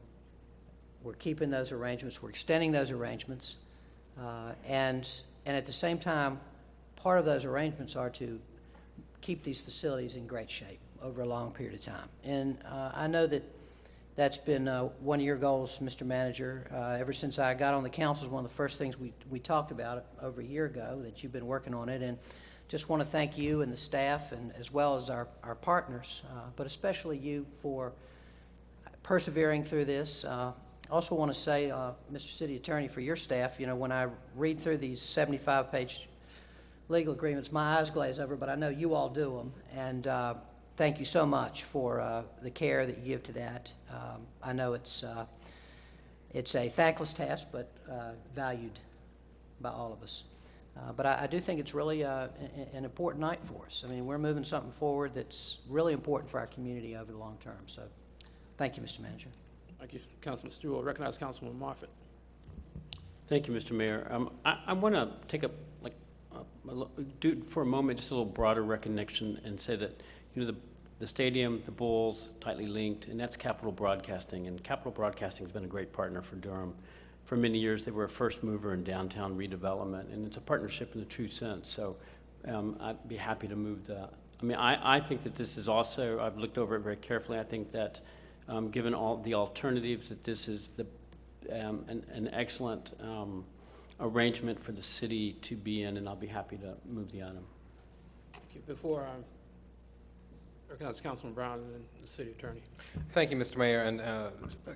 We're keeping those arrangements, we're extending those arrangements. Uh, And, and at the same time, part of those arrangements are to keep these facilities in great shape over a long period of time. And uh, I know that that's been uh, one of your goals, Mr. Manager. Uh, Ever since I got on the council, one of the first things we, we talked about over a year ago, that you've been working on it. And just want to thank you and the staff, and as well as our, our partners, uh, but especially you for persevering through this. Uh, I also want to say, uh, Mr. City Attorney, for your staff, you know, when I read through these 75-page legal agreements, my eyes glaze over, but I know you all do them. And uh, thank you so much for uh, the care that you give to that. Um, I know it's, uh, it's a thankless task, but uh, valued by all of us. Uh, But I I do think it's really an important night for us. I mean, we're moving something forward that's really important for our community over the long term. So thank you, Mr. Manager. Thank you, Councilman Stewart. Recognize Councilman Moffitt. Thank you, Mr. Mayor. Um, I, I want to take a, like, a do, for a moment, just a little broader recognition and say that, you know, the, the stadium, the Bulls, tightly linked, and that's Capitol Broadcasting. And Capitol Broadcasting has been a great partner for Durham. For many years, they were a first mover in downtown redevelopment, and it's a partnership in the true sense. So um, I'd be happy to move that. I mean, I, I think that this is also, I've looked over it very carefully. I think that, um, given all the alternatives, that this is the um, an, an excellent um, arrangement for the city to be in, and I'll be happy to move the item. Thank you. Before I recognize Councilman Brown and then the city attorney. Thank you, Mr. Mayor, and uh,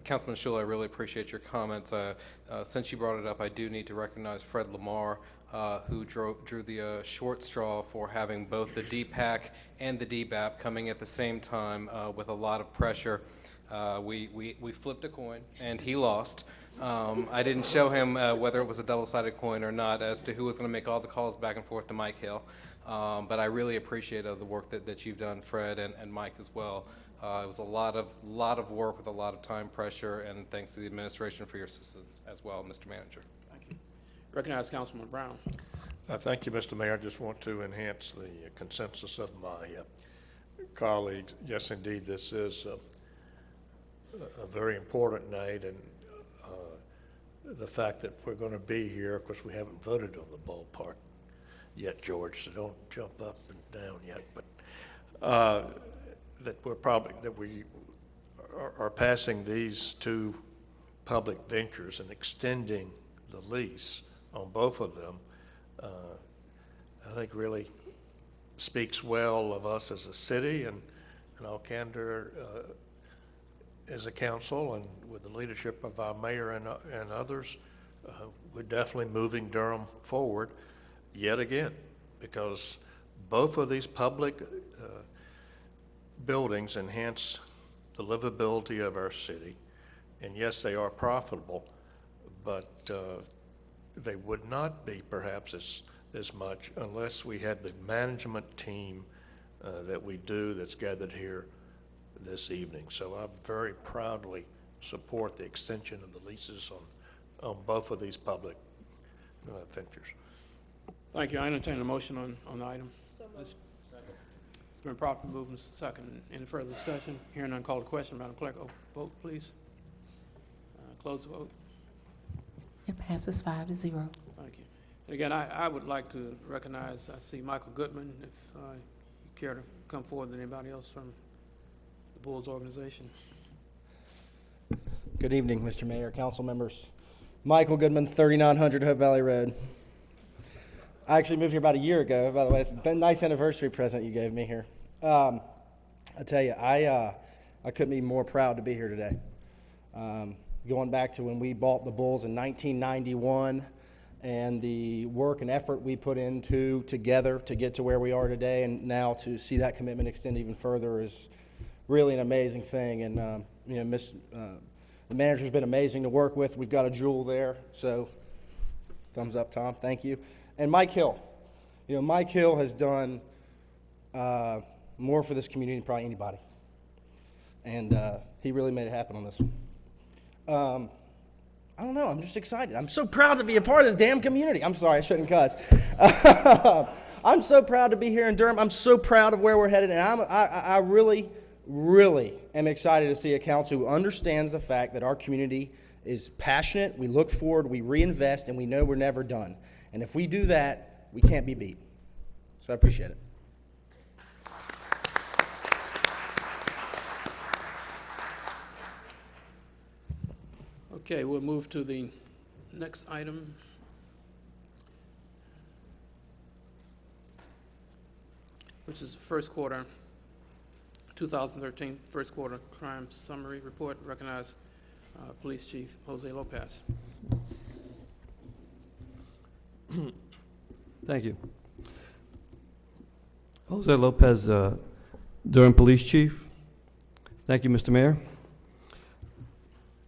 Councilman Shula, I really appreciate your comments. Uh, uh, Since you brought it up, I do need to recognize Fred Lamar, uh, who drew, drew the uh, short straw for having both the DPAC and the DBAP coming at the same time uh, with a lot of pressure. Uh, We, we, we flipped a coin, and he lost. Um, I didn't show him uh, whether it was a double-sided coin or not as to who was going to make all the calls back and forth to Mike Hill. Um, But I really appreciate uh, the work that, that you've done, Fred and, and Mike as well. Uh, It was a lot of, lot of work with a lot of time pressure, and thanks to the administration for your assistance as well, Mr. Manager. Thank you. Recognize Councilman Brown. Uh, Thank you, Mr. Mayor. I just want to enhance the consensus of my uh, colleagues. Yes, indeed, this is uh, a very important night, and uh, the fact that we're going to be here, of course, we haven't voted on the ballpark yet, George, so don't jump up and down yet, but uh, that we're probably, that we are- are passing these two public ventures and extending the lease on both of them, uh, I think really speaks well of us as a city and, in all candor, uh, as a council and with the leadership of our mayor and, uh, and others, uh, we're definitely moving Durham forward yet again, because both of these public uh, buildings enhance the livability of our city. And yes, they are profitable, but uh, they would not be perhaps as, as much unless we had the management team uh, that we do that's gathered here this evening. So I very proudly support the extension of the leases on, on both of these public uh, ventures. Thank you. I entertain a motion on, on the item. It's been properly moved and second. Any further discussion? Hearing none, call the question. Madam Clerk, oh, vote, please. Uh, Close the vote. It passes five to zero. Thank you. And again, I, I would like to recognize, I see Michael Goodman, if uh, you care to come forward with anybody else from the Bulls organization. Good evening, Mr. Mayor, council members. Michael Goodman, 3900 Hope Valley Road. I actually moved here about a year ago, by the way. It's a nice anniversary present you gave me here. Um, I tell you, I, uh, I couldn't be more proud to be here today. Um, going back to when we bought the Bulls in 1991 and the work and effort we put into together to get to where we are today and now to see that commitment extend even further is really an amazing thing. And, um, you know, Miss, uh, the manager's been amazing to work with. We've got a jewel there, so thumbs up, Tom. Thank you. And Mike Hill. You know, Mike Hill has done uh, more for this community than probably anybody. And uh, he really made it happen on this. Um, I don't know. I'm just excited. I'm so proud to be a part of this damn community. I'm sorry, I shouldn't cuss. I'm so proud to be here in Durham. I'm so proud of where we're headed, and I'm, I, I really, really am excited to see a council who understands the fact that our community is passionate. We look forward, we reinvest, and we know we're never done. And if we do that, we can't be beat. So I appreciate it. Okay, we'll move to the next item. Which is the first quarter, 2013, first quarter crime summary report. Recognize uh, Police Chief Jose Lopez. Thank you. Jose Lopez, uh, Durham Police Chief. Thank you, Mr. Mayor.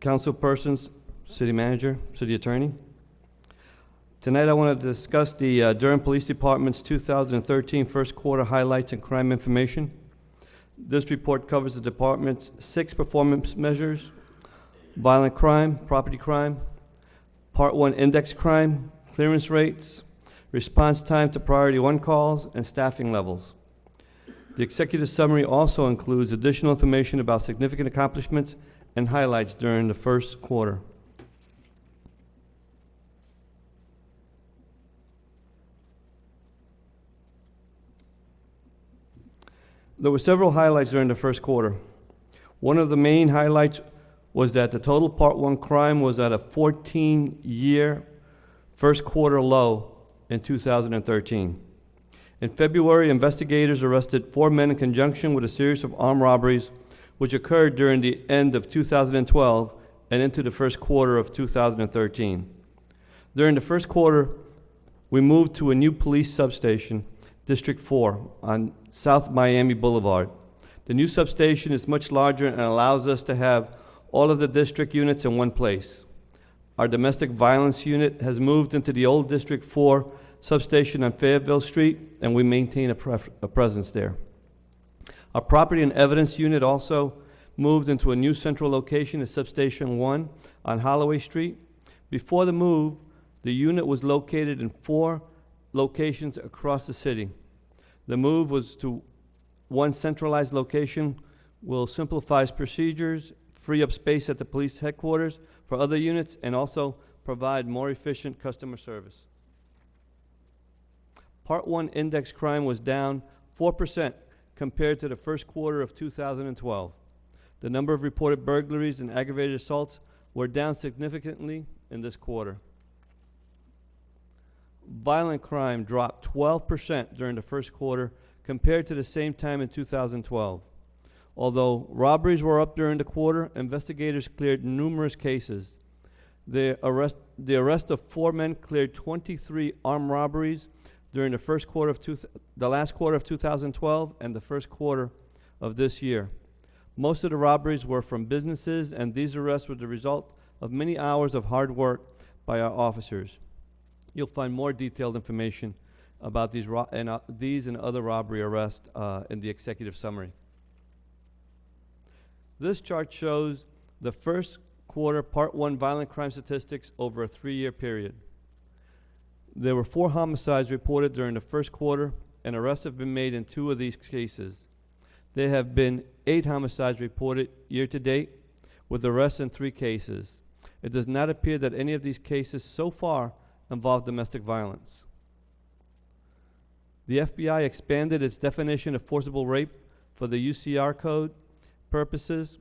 Council persons, City Manager, City Attorney. Tonight I want to discuss the uh, Durham Police Department's 2013 first quarter highlights and crime information. This report covers the department's six performance measures, violent crime, property crime, Part 1 index crime, clearance rates, response time to priority one calls, and staffing levels. The executive summary also includes additional information about significant accomplishments and highlights during the first quarter. There were several highlights during the first quarter. One of the main highlights was that the total Part 1 crime was at a 14-year first quarter low in 2013. In February, investigators arrested four men in conjunction with a series of armed robberies which occurred during the end of 2012 and into the first quarter of 2013. During the first quarter, we moved to a new police substation, District 4, on South Miami Boulevard. The new substation is much larger and allows us to have all of the district units in one place. Our domestic violence unit has moved into the old District 4 substation on Fayetteville Street, and we maintain a, a presence there. Our property and evidence unit also moved into a new central location at Substation 1 on Holloway Street. Before the move, the unit was located in four locations across the city. The move was to one centralized location will simplify procedures, free up space at the police headquarters for other units, and also provide more efficient customer service. Part 1 index crime was down 4% compared to the first quarter of 2012. The number of reported burglaries and aggravated assaults were down significantly in this quarter. Violent crime dropped 12% during the first quarter compared to the same time in 2012. Although robberies were up during the quarter, investigators cleared numerous cases. The arrest, the arrest of four men cleared 23 armed robberies during the first quarter of two the last quarter of 2012 and the first quarter of this year. Most of the robberies were from businesses, and these arrests were the result of many hours of hard work by our officers. You'll find more detailed information about these, and, uh, these and other robbery arrests uh, in the executive summary. This chart shows the first quarter Part 1 violent crime statistics over a three-year period. There were four homicides reported during the first quarter, and arrests have been made in two of these cases. There have been eight homicides reported year-to-date, with arrests in three cases. It does not appear that any of these cases so far involve domestic violence. The FBI expanded its definition of forcible rape for the UCR code purposes,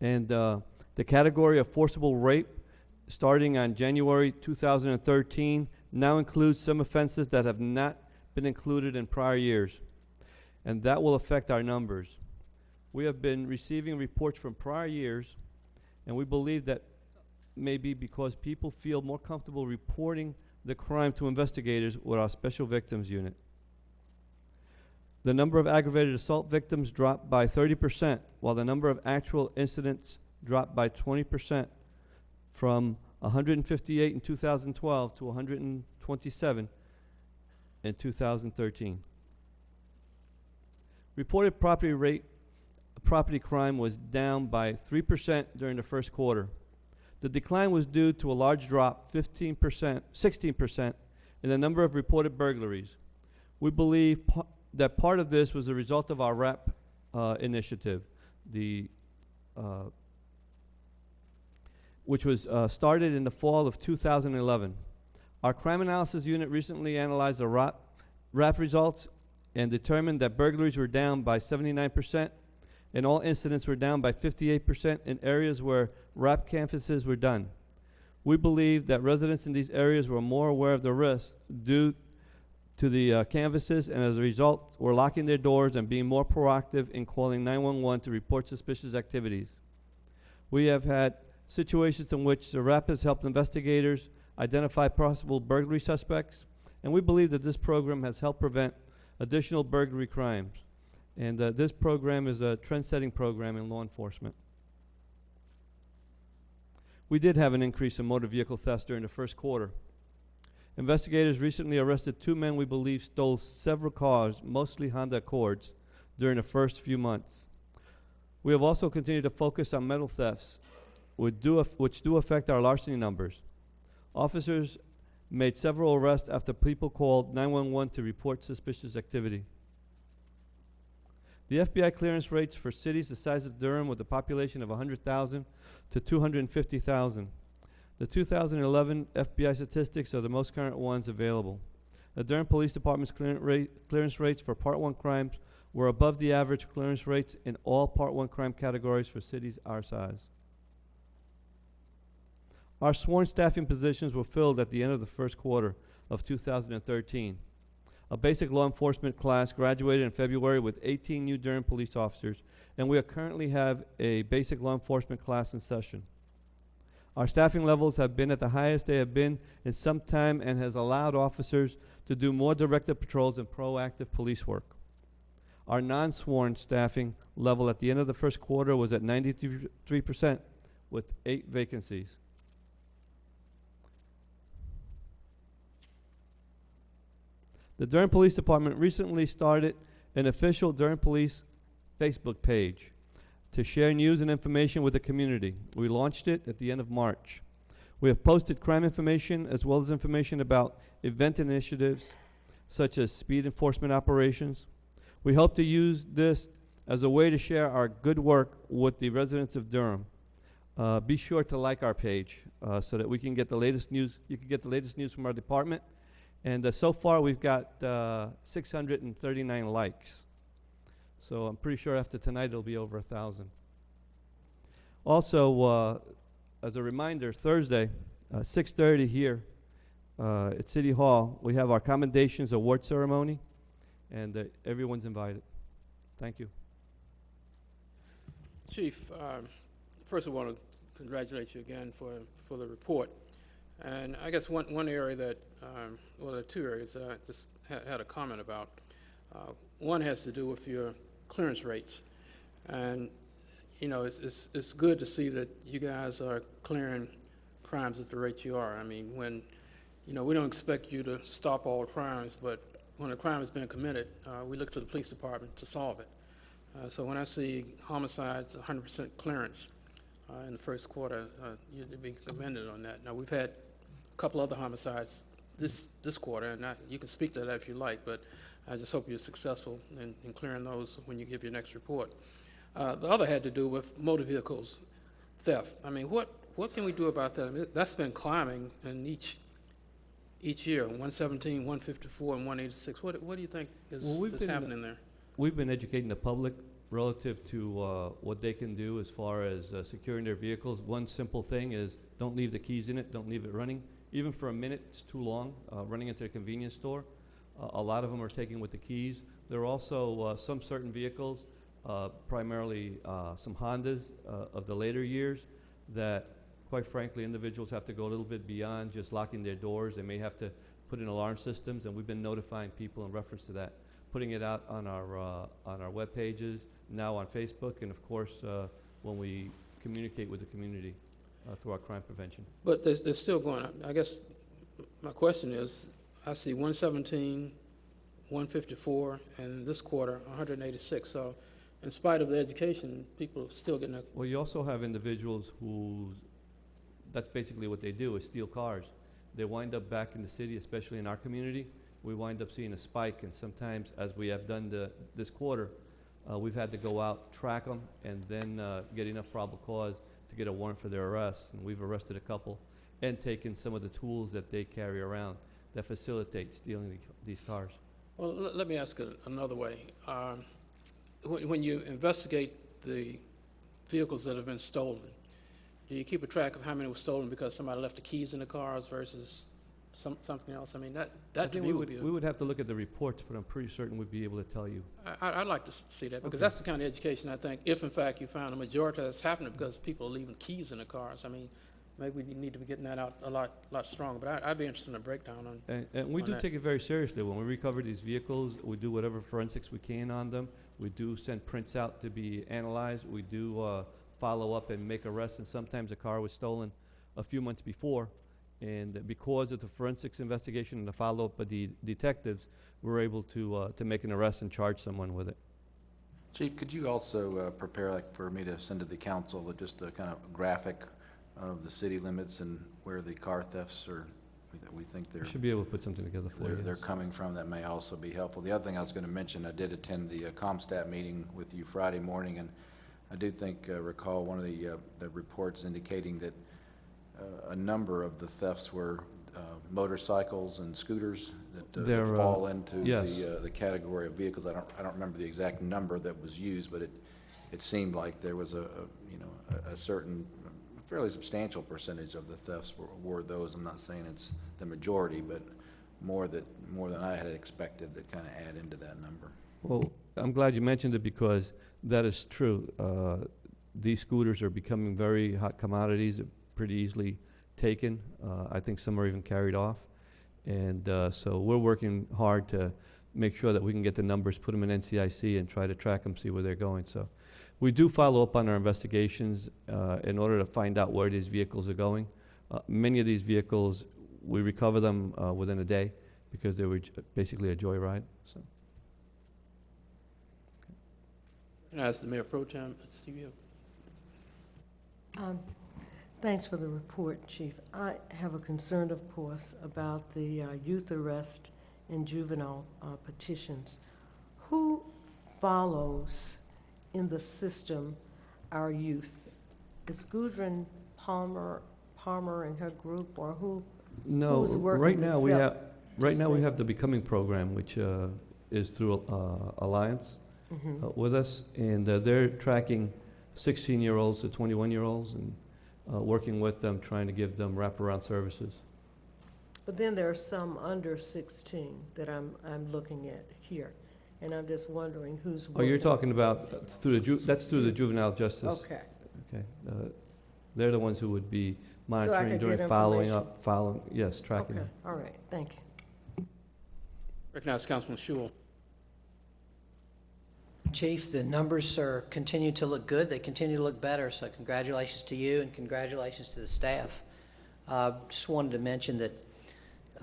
and uh, the category of forcible rape, starting on January 2013, now includes some offenses that have not been included in prior years, and that will affect our numbers. We have been receiving reports from prior years, and we believe that may be because people feel more comfortable reporting the crime to investigators or our Special Victims Unit. The number of aggravated assault victims dropped by 30%, while the number of actual incidents dropped by 20% from 158 in 2012 to 127 in 2013. Reported property rate, property crime was down by 3% during the first quarter. The decline was due to a large drop, 15%, 16%, in the number of reported burglaries. We believe pa- that part of this was a result of our RAP uh, initiative, the, uh, which was uh, started in the fall of 2011. Our crime analysis unit recently analyzed the RAP, RAP results and determined that burglaries were down by 79%, and all incidents were down by 58% in areas where RAP canvases were done. We believe that residents in these areas were more aware of the risks due to the uh, canvases, and as a result, were locking their doors and being more proactive in calling 911 to report suspicious activities. We have had situations in which the RAP has helped investigators identify possible burglary suspects, and we believe that this program has helped prevent additional burglary crimes. And uh, this program is a trend-setting program in law enforcement. We did have an increase in motor vehicle thefts during the first quarter. Investigators recently arrested two men we believe stole several cars, mostly Honda Accords, during the first few months. We have also continued to focus on metal thefts, which do, which do affect our larceny numbers. Officers made several arrests after people called 911 to report suspicious activity. The FBI clearance rates for cities the size of Durham with a population of 100,000 to 250,000. The 2011 FBI statistics are the most current ones available. The Durham Police Department's clearance, rate, clearance rates for Part 1 crimes were above the average clearance rates in all Part 1 crime categories for cities our size. Our sworn staffing positions were filled at the end of the first quarter of 2013. A basic law enforcement class graduated in February with 18 new Durham police officers, and we currently have a basic law enforcement class in session. Our staffing levels have been at the highest they have been in some time and has allowed officers to do more directed patrols and proactive police work. Our non-sworn staffing level at the end of the first quarter was at 93% with eight vacancies. The Durham Police Department recently started an official Durham Police Facebook page to share news and information with the community. We launched it at the end of March. We have posted crime information as well as information about event initiatives such as speed enforcement operations. We hope to use this as a way to share our good work with the residents of Durham. Uh, be sure to like our page uh, so that we can get the latest news. You can get the latest news from our department. And uh, so far, we've got uh, 639 likes. So I'm pretty sure after tonight, it'll be over a 1,000. Also, uh, as a reminder, Thursday, uh, 6.30 here uh, at City Hall, we have our commendations award ceremony, and uh, everyone's invited. Thank you. Chief, um, first I want to congratulate you again for, for the report. And I guess one, one area that, um, well, there are two areas that I just had, had a comment about. Uh, one has to do with your clearance rates. And, you know, it's, it's, it's good to see that you guys are clearing crimes at the rate you are. I mean, when, you know, we don't expect you to stop all crimes, but when a crime has been committed, uh, we look to the police department to solve it. Uh, So when I see homicides, 100% clearance uh, in the first quarter, uh, you'd be commended on that. Now, we've had a couple other homicides this, this quarter, and I- you can speak to that if you like, but I just hope you're successful in in clearing those when you give your next report. Uh, The other had to do with motor vehicles theft. I mean, what, what can we do about that? I mean, that's been climbing in each, each year, 117, 154, and 186. What, what do you think is Well, we've is been- happening there? We've been educating the public relative to uh, what they can do as far as uh, securing their vehicles. One simple thing is, don't leave the keys in it, don't leave it running. Even for a minute, it's too long, uh, running into a convenience store. Uh, A lot of them are taken with the keys. There are also uh, some certain vehicles, uh, primarily uh, some Hondas uh, of the later years, that quite frankly, individuals have to go a little bit beyond just locking their doors. They may have to put in alarm systems, and we've been notifying people in reference to that putting it out on our, on our web pages, now on Facebook, and of course, when we communicate with the community uh, through our crime prevention. But they're, they're still going up. I guess my question is, I see 117, 154, and this quarter, 186. So in spite of the education, people are still getting a, Well, you also have individuals who, that's basically what they do, is steal cars. They wind up back in the city, especially in our community. We wind up seeing a spike, and sometimes, as we have done the, this quarter, uh, we've had to go out, track them, and then uh, get enough probable cause to get a warrant for their arrest. And we've arrested a couple and taken some of the tools that they carry around that facilitate stealing the, these cars. well, let, me ask it another way. Um, when you investigate the vehicles that have been stolen, do you keep a track of how many were stolen because somebody left the keys in the cars versus some, something else? I mean, that, I that to think me we would be, We would have to look at the reports, but I'm pretty certain we'd be able to tell you. I, I- I'd like to s- see that, because Okay. that's the kind of education I think, if in fact you found a majority of that's happening because people are leaving keys in the cars. I mean, maybe we need to be getting that out a lot, lot stronger, but I, I'd be interested in a breakdown on, And, and we on do that. take it very seriously. When we recover these vehicles, we do whatever forensics we can on them. We do send prints out to be analyzed. We do, uh, follow up and make arrests, and sometimes a car was stolen a few months before. And because of the forensics investigation and the follow-up of the detectives, we're able to, uh, to make an arrest and charge someone with it. Chief, could you also uh, prepare, like, for me to send to the council, uh, just a kind of graphic of the city limits and where the car thefts are, we we think they're, We should be able to put something together for they're, you. they're coming from, that may also be helpful. The other thing I was going to mention, I did attend the uh, CompStat meeting with you Friday morning, and I do think, uh, recall one of the, uh, the reports indicating that uh, a number of the thefts were uh, motorcycles and scooters that uh, They're, uh, fall into yes. the, uh, the category of vehicles. I don't, I don't remember the exact number that was used, but it, it seemed like there was a, a, you know, a- a certain, fairly substantial percentage of the thefts were, were those. I'm not saying it's the majority, but more that, more than I had expected that kind of add into that number. Well, I'm glad you mentioned it because that is true. Uh, These scooters are becoming very hot commodities, pretty easily taken. Uh, I think some are even carried off. And uh, so we're working hard to make sure that we can get the numbers, put them in NCIC, and try to track them, see where they're going. So we do follow up on our investigations uh, in order to find out where these vehicles are going. Uh, Many of these vehicles, we recover them uh, within a day because they were j- basically a joyride, so. Can I ask the Mayor Pro Tem, Steve Um, Thanks for the report, Chief. I have a concern, of course, about the uh, youth arrest and juvenile uh, petitions. Who follows in the system our youth? Is Gudrun Parmer, Parmer and her group, or who? No, who's working right now, we have, right now, we have the Becoming Program, which uh, is through uh, Alliance Mhm. uh, with us, and uh, they're tracking 16-year-olds to 21-year-olds and uh, working with them, trying to give them wraparound services. But then there are some under 16 that I'm, I'm looking at here, and I'm just wondering who's Oh, you're working. talking about, it's through the, ju- that's through the juvenile justice. Okay. Okay. uh, They're the ones who would be monitoring, could doing get following information. up, following, yes, tracking Okay, them. all right, thank you. Recognize Councilman Shul. Chief, the numbers are, continue to look good. They continue to look better, so congratulations to you and congratulations to the staff. Uh, Just wanted to mention that,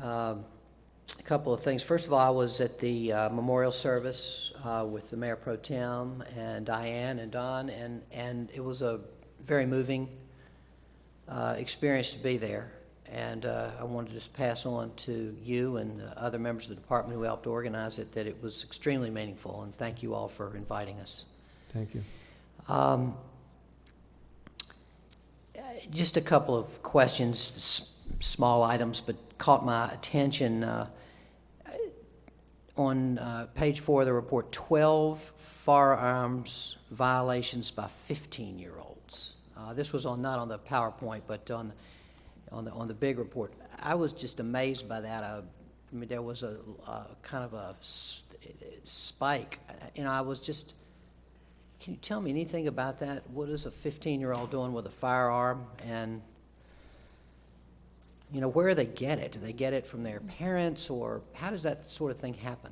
um, a couple of things. First of all, I was at the uh, memorial service uh, with the Mayor Pro Tem and Diane and Don, and, and it was a very moving uh, experience to be there. And uh, I wanted to just pass on to you and the other members of the department who helped organize it that it was extremely meaningful, and thank you all for inviting us. Thank you. Um, Just a couple of questions, small items, but caught my attention. uh, On uh, page four of the report, 12 firearms violations by 15-year-olds. Uh, This was on, not on the PowerPoint, but on, on the, on the big report. I was just amazed by that. Uh, I mean, there was a, a kind of a spike, and I was just, can you tell me anything about that? What is a 15-year-old doing with a firearm? And, you know, where do they get it? Do they get it from their parents, or how does that sort of thing happen?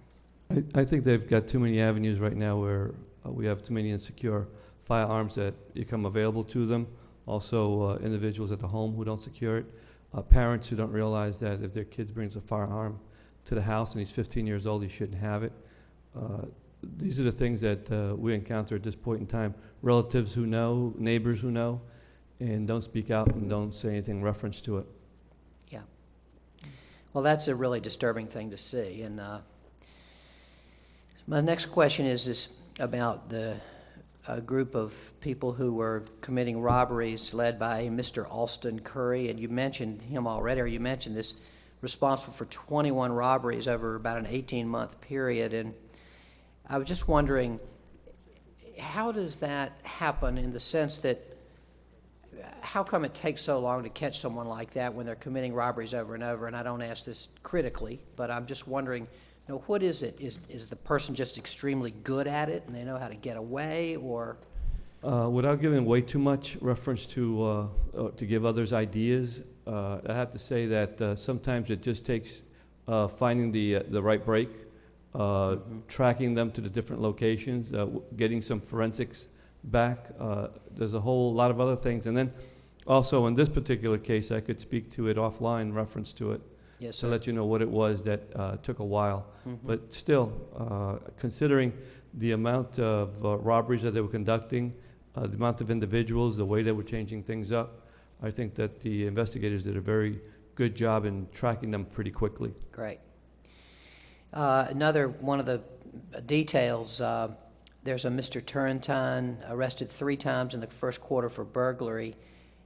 I, I think they've got too many avenues right now where uh, we have too many insecure firearms that become available to them. Also, uh, individuals at the home who don't secure it. Uh, parents who don't realize that if their kid brings a firearm to the house and he's 15 years old, he shouldn't have it. Uh, these are the things that uh, we encounter at this point in time. Relatives who know, neighbors who know, and don't speak out and don't say anything in reference to it. Yeah. Well, that's a really disturbing thing to see. And uh, my next question is this about the a group of people who were committing robberies led by Mr. Alston Curry, and you mentioned him already, or you mentioned this, responsible for 21 robberies over about an 18-month period. And I was just wondering, how does that happen in the sense that how come it takes so long to catch someone like that when they're committing robberies over and over? And I don't ask this critically, but I'm just wondering, know, what is it? Is, is the person just extremely good at it and they know how to get away, or? Uh, without giving way too much reference to, uh, uh, to give others ideas, uh, I have to say that uh, sometimes it just takes uh, finding the, uh, the right break, uh, tracking them to the different locations, uh, w- getting some forensics back. Uh, There's a whole lot of other things. And then also in this particular case, I could speak to it offline, reference to it. Yes, To sir. let you know what it was that uh, took a while. Mhm. But still, uh, considering the amount of uh, robberies that they were conducting, uh, the amount of individuals, the way they were changing things up, I think that the investigators did a very good job in tracking them pretty quickly. Great. Uh, Another one of the details, uh, there's a Mr. Turrentine arrested three times in the first quarter for burglary.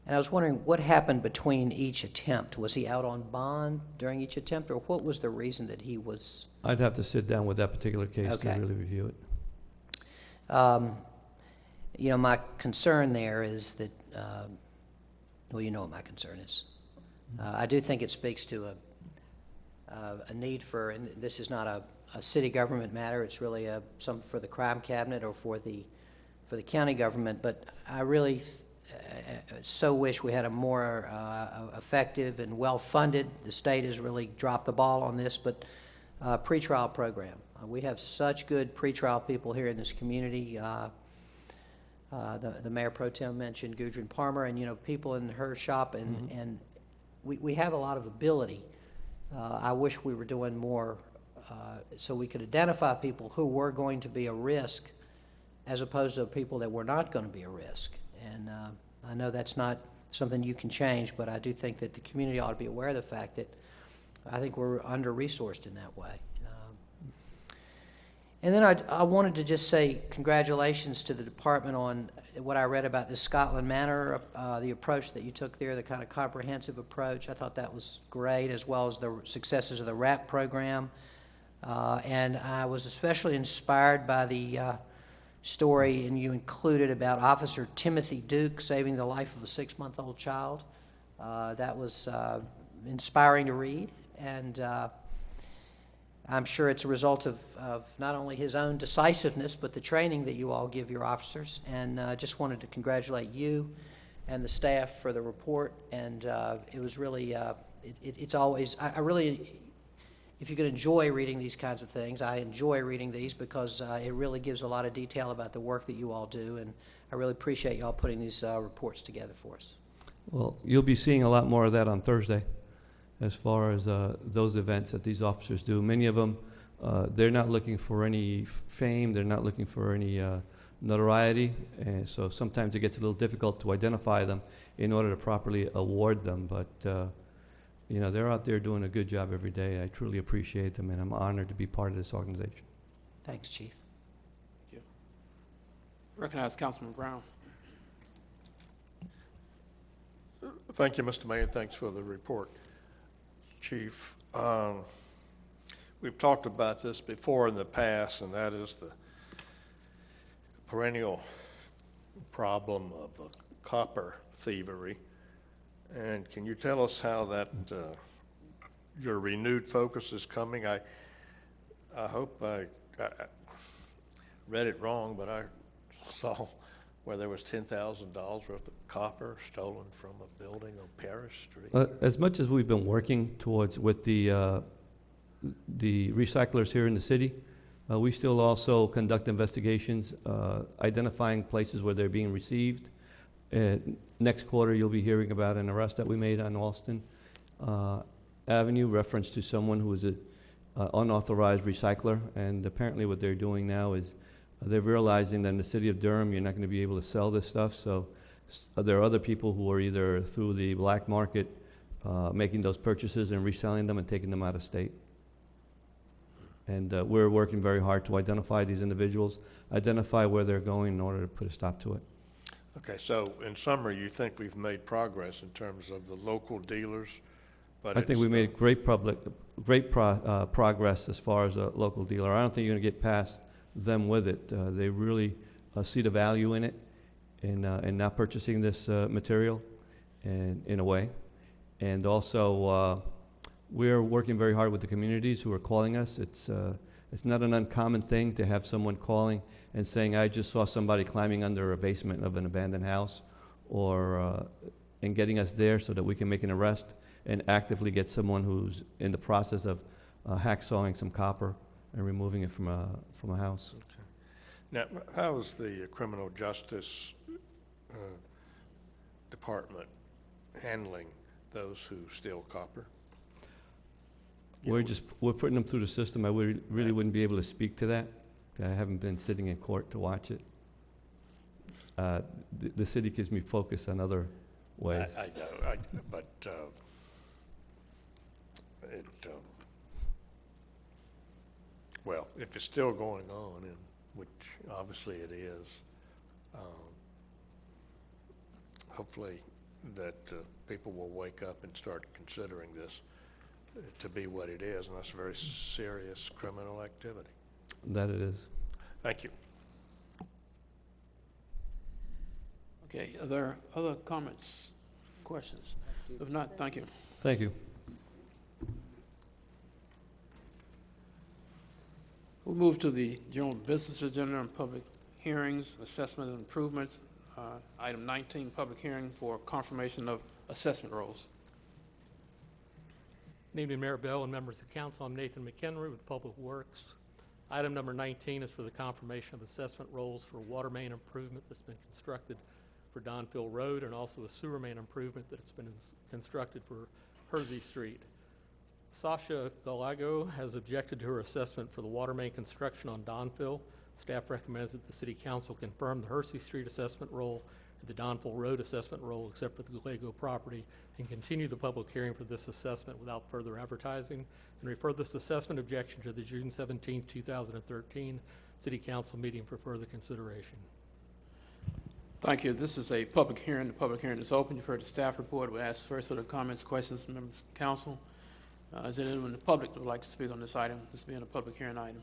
And I was wondering what happened between each attempt? Was he out on bond during each attempt, or what was the reason that he was? I'd have to sit down with that particular case to Okay. really review it. Um, You know, my concern there is that, um, well, you know what my concern is. Uh, I do think it speaks to a, uh, a need for, and this is not a, a city government matter, it's really a, some for the crime cabinet or for the, for the county government, but I really uh, so wish we had a more uh, effective and well-funded, the state has really dropped the ball on this, but uh, pretrial program. Uh, We have such good pretrial people here in this community. Uh, uh, The the Mayor Pro Tem mentioned Gudrun Parmer, and, you know, people in her shop, and, and we, we have a lot of ability. Uh, I wish we were doing more uh, so we could identify people who were going to be a risk as opposed to people that were not going to be a risk. And uh, I know that's not something you can change, but I do think that the community ought to be aware of the fact that I think we're under-resourced in that way. Um, And then I, I wanted to just say congratulations to the department on what I read about the Scotland Manor, uh, the approach that you took there, the kind of comprehensive approach. I thought that was great, as well as the successes of the RAP program. Uh, and I was especially inspired by the uh, story, and you included about Officer Timothy Duke saving the life of a six-month-old child. Uh, that was uh, inspiring to read, and uh, I'm sure it's a result of, of not only his own decisiveness, but the training that you all give your officers. And uh, just wanted to congratulate you and the staff for the report. And uh, it was really, uh, it, it- it's always, I, I really, if you could enjoy reading these kinds of things, I enjoy reading these because uh, it really gives a lot of detail about the work that you all do. And I really appreciate you all putting these uh, reports together for us. Well, you'll be seeing a lot more of that on Thursday, as far as uh, those events that these officers do. Many of them, uh, they're not looking for any fame, they're not looking for any uh, notoriety, and so sometimes it gets a little difficult to identify them in order to properly award them. But uh, you know, they're out there doing a good job every day. I truly appreciate them, and I'm honored to be part of this organization. Thanks, Chief. Thank you. Recognize Councilman Brown. Thank you, Mr. Mayor. Thanks for the report, Chief. Um, We've talked about this before in the past, and that is the perennial problem of uh, copper thievery. And can you tell us how that, uh, your renewed focus is coming? I, I hope I, I read it wrong, but I saw where there was ten thousand dollars worth of copper stolen from a building on Paris Street. Uh, As much as we've been working towards with the, uh, the recyclers here in the city, uh, we still also conduct investigations, uh, identifying places where they're being received. Uh, Next quarter, you'll be hearing about an arrest that we made on Alston uh, Avenue, reference to someone who is a uh, unauthorized recycler. And apparently what they're doing now is uh, they're realizing that in the city of Durham, you're not going to be able to sell this stuff. So there are other people who are either through the black market uh, making those purchases and reselling them and taking them out of state. And uh, we're working very hard to identify these individuals, identify where they're going in order to put a stop to it. Okay, so in summary, you think we've made progress in terms of the local dealers? but I think it's we made great public, great pro, uh, progress as far as a local dealer. I don't think you're gonna get past them with it. Uh, they really, uh, see the value in it, in, uh, in not purchasing this, uh, material, and, in a way. And also, uh, we're working very hard with the communities who are calling us. It's, uh, it's not an uncommon thing to have someone calling and saying, I just saw somebody climbing under a basement of an abandoned house, or, uh, and getting us there so that we can make an arrest and actively get someone who's in the process of uh, hacksawing some copper and removing it from a, from a house. Okay. Now, how is the criminal justice uh, department handling those who steal copper? We're just, we're putting them through the system. I would, really wouldn't be able to speak to that. I haven't been sitting in court to watch it. Uh, The, the city gives me focus on other ways. I I know, I, but, uh, it, uh, well, if it's still going on, and, which obviously it is, um, hopefully that, uh, people will wake up and start considering this to be what it is, and that's a very serious criminal activity. That it is. Thank you. Okay, are there other comments, questions? If not, thank you. Thank you. We'll move to the general business agenda and public hearings, assessment and improvements. Uh, Item 19, public hearing for confirmation of assessment rolls. Good evening, Mayor Bell and members of council. I'm Nathan McHenry with Public Works. Item number 19 is for the confirmation of assessment rolls for water main improvement that's been constructed for Donville Road and also a sewer main improvement that's been constructed for Hersey Street. Sasha Gallego has objected to her assessment for the water main construction on Donville. Staff recommends that the city council confirm the Hersey Street assessment roll the Donville Road assessment roll except for the Gallego property and continue the public hearing for this assessment without further advertising and refer this assessment objection to the June 17, 2013 city council meeting for further consideration. Thank you. This is a public hearing. The public hearing is open. You've heard the staff report. We ask first other comments, questions, members of council. Uh, Is there anyone in the public that would like to speak on this item, this being a public hearing item?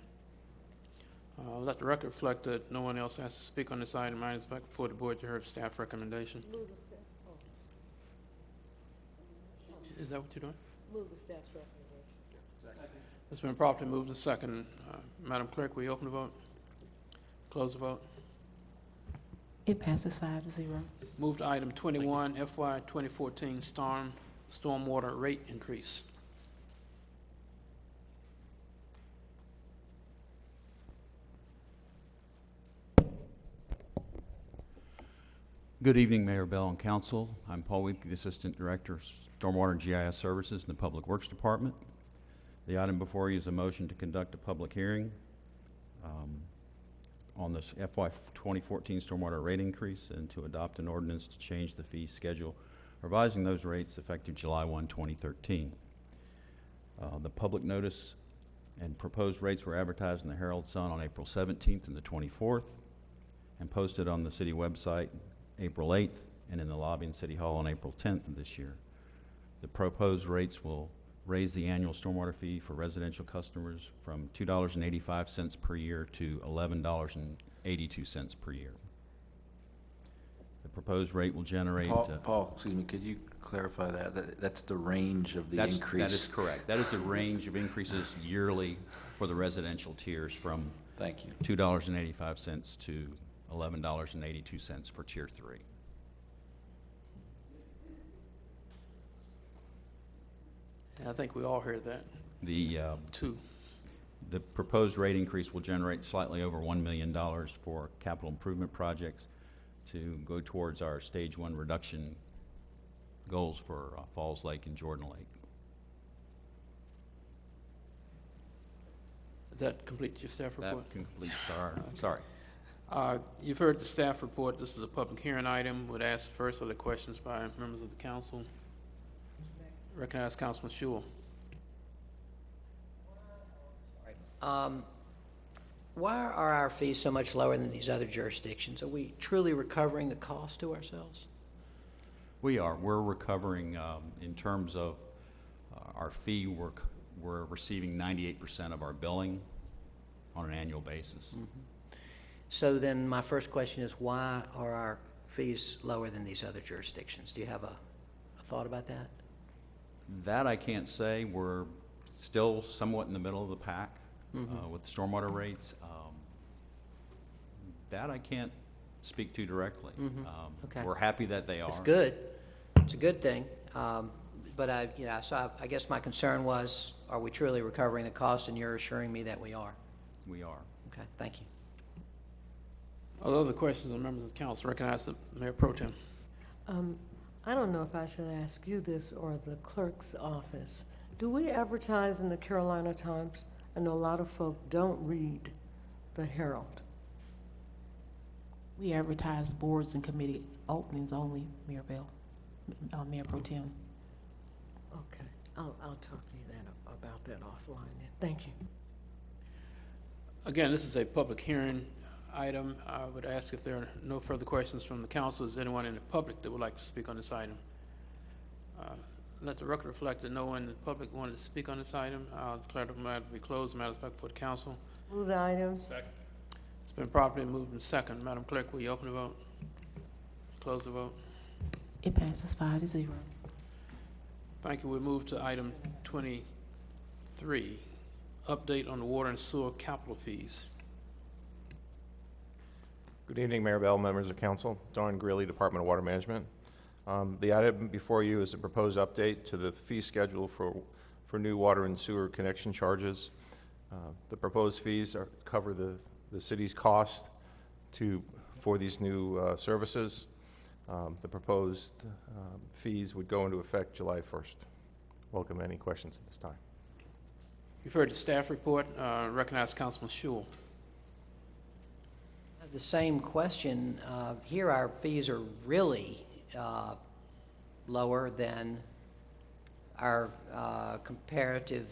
Uh, Let the record reflect that no one else has to speak on this item. I back before the board, you heard staff recommendation. Move the second. Is that what you're doing? Move the staff's recommendation. It's been properly moved and second. Uh, Madam Clerk, will you open the vote? Close the vote. It passes five to zero. Move to item 21, FY 2014 storm, stormwater rate increase. Good evening, Mayor Bell and Council. I'm Paul Wiebke, the Assistant Director of Stormwater and GIS Services in the Public Works Department. The item before you is a motion to conduct a public hearing um, on this FY 2014 stormwater rate increase and to adopt an ordinance to change the fee schedule, revising those rates effective July 1, 2013. Uh, The public notice and proposed rates were advertised in the Herald Sun on April 17th and the 24th, and posted on the city website April 8th, and in the lobby in City Hall on April 10th of this year. The proposed rates will raise the annual stormwater fee for residential customers from $2.85 per year to $11.82 per year. The proposed rate will generate. Paul, uh, Paul, excuse me, could you clarify that? That, that's the range of the That's- increase? That is correct. That is the range of increases yearly for the residential tiers from Thank you. $2.85 to $11.82 for Tier 3. I think we all heard that. The, uh, Two. the proposed rate increase will generate slightly over $1 million for capital improvement projects to go towards our Stage 1 reduction goals for uh, Falls Lake and Jordan Lake. Does that complete your staff report? That completes our, sorry. Uh, You've heard the staff report. This is a public hearing item. Would ask first other questions by members of the council. Recognize Councilman Schewel. Um, Why are our fees so much lower than these other jurisdictions? Are we truly recovering the cost to ourselves? We are. We're recovering, um, in terms of uh, our fee, we're, c- we're receiving 98% of our billing on an annual basis. So then my first question is, why are our fees lower than these other jurisdictions? Do you have a, a thought about that? That I can't say. We're still somewhat in the middle of the pack uh, Mhm. with stormwater rates. Um, That I can't speak to directly. Mhm. Um, Okay. We're happy that they are. It's good. It's a good thing. Um, But I, you know, so I, I guess my concern was, are we truly recovering the cost? And you're assuring me that we are. We are. Okay, thank you. Are there other questions of members of the council? Recognize the Mayor Pro Tem. Um, I don't know if I should ask you this or the clerk's office. Do we advertise in the Carolina Times? I know a lot of folk don't read the Herald. We advertise boards and committee openings only, Mayor Bell, uh, Mayor Pro Tem. Okay, I'll, I'll talk to you then about that offline then. Thank you. Again, this is a public hearing item. I would ask if there are no further questions from the council. Is anyone in the public that would like to speak on this item? Uh, Let the record reflect that no one in the public wanted to speak on this item. I'll declare the matter to be closed. Matters back before the council. Move the item. Second. It's been properly moved and second. Madam Clerk, will you open the vote? Close the vote. It passes five to zero. Thank you. We move to item twenty-three, update on the water and sewer capital fees. Good evening, Mayor Bell, members of council. Don Greeley, Department of Water Management. Um, The item before you is a proposed update to the fee schedule for, for new water and sewer connection charges. Uh, The proposed fees are, cover the, the city's cost to, for these new uh, services. Um, The proposed um, fees would go into effect July 1st. Welcome any questions at this time. You've heard the staff report. Uh, Recognize Councilman Schewel. The same question. Uh, Here, our fees are really uh, lower than our uh, comparative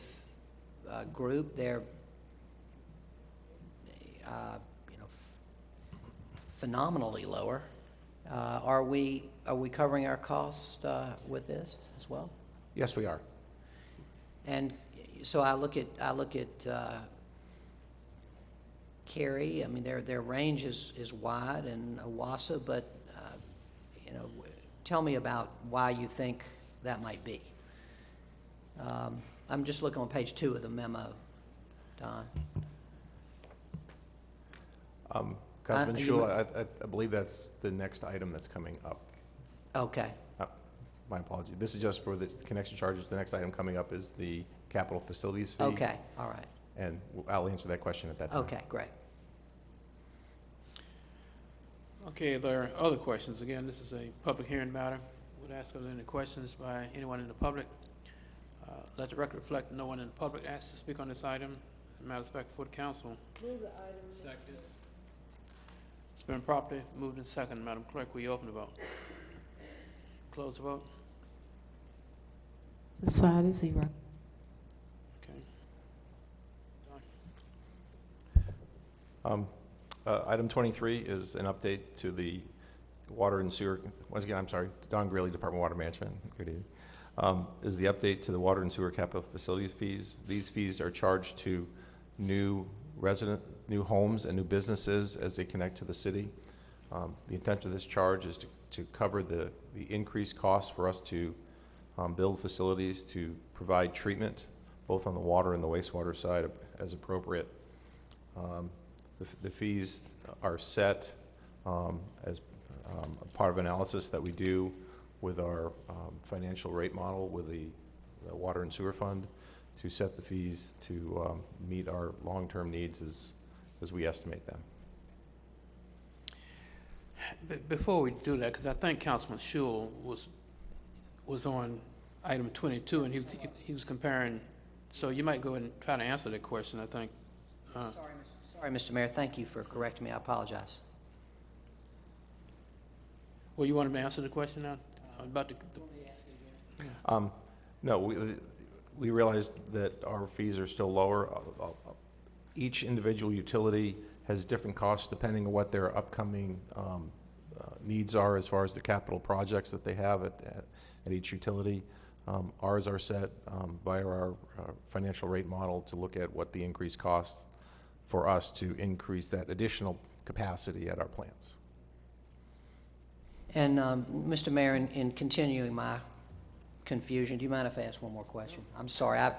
uh, group. They're, uh, you know, phenomenally lower. Uh, Are we, are we covering our costs uh, with this as well? Yes, we are. And so I look at, I look at Cary, I mean, their, their range is, is wide, in OWASA, but, uh, you know, tell me about why you think that might be. Um, I'm just looking on page two of the memo, Don. Um, Councilman Uh, you I, I- I believe that's the next item that's coming up. Okay, Uh, My apology. This is just for the connection charges. The next item coming up is the capital facilities fee. okay, all right, And I'll answer that question at that time. okay, great. Okay, there are other questions. Again, this is a public hearing matter. Would ask are there any questions by anyone in the public? Uh, Let the record reflect no one in the public asked to speak on this item. Matter of fact, before the council. Move the item. Second. It's been properly moved and second. Madam Clerk, will you open the vote? Close the vote? It's five to zero. Okay. Um, uh, Item 23 is an update to the water and sewer, once again, I'm sorry, Don Greeley, Department of Water Management, good evening, Um, is the update to the water and sewer capital facilities fees. These fees are charged to new resident, new homes and new businesses as they connect to the city. Um, The intent of this charge is to to cover the the increased costs for us to um, build facilities, to provide treatment, both on the water and the wastewater side as appropriate. Um, The the fees are set um, as um, a part of analysis that we do with our um, financial rate model with the the Water and Sewer Fund to set the fees to um, meet our long-term needs as, as we estimate them. Before we do that, because I think Councilman Schewel was, was on item 22, and he was, he was comparing, so you might go ahead and try to answer that question, I think. Uh, Sorry, Mr. Sorry, Mr. Mayor, thank you for correcting me, I apologize. Well, you wanted me to answer the question now I was about the, Um, No, we, we realize that our fees are still lower. Uh, uh, Each individual utility has different costs depending on what their upcoming um, uh, needs are as far as the capital projects that they have at, at- at each utility. Um, Ours are set um, by our uh, financial rate model to look at what the increased costs for us to increase that additional capacity at our plants. And, um, Mr. Mayor, in, in continuing my confusion, do you mind if I ask one more question? I'm sorry, I,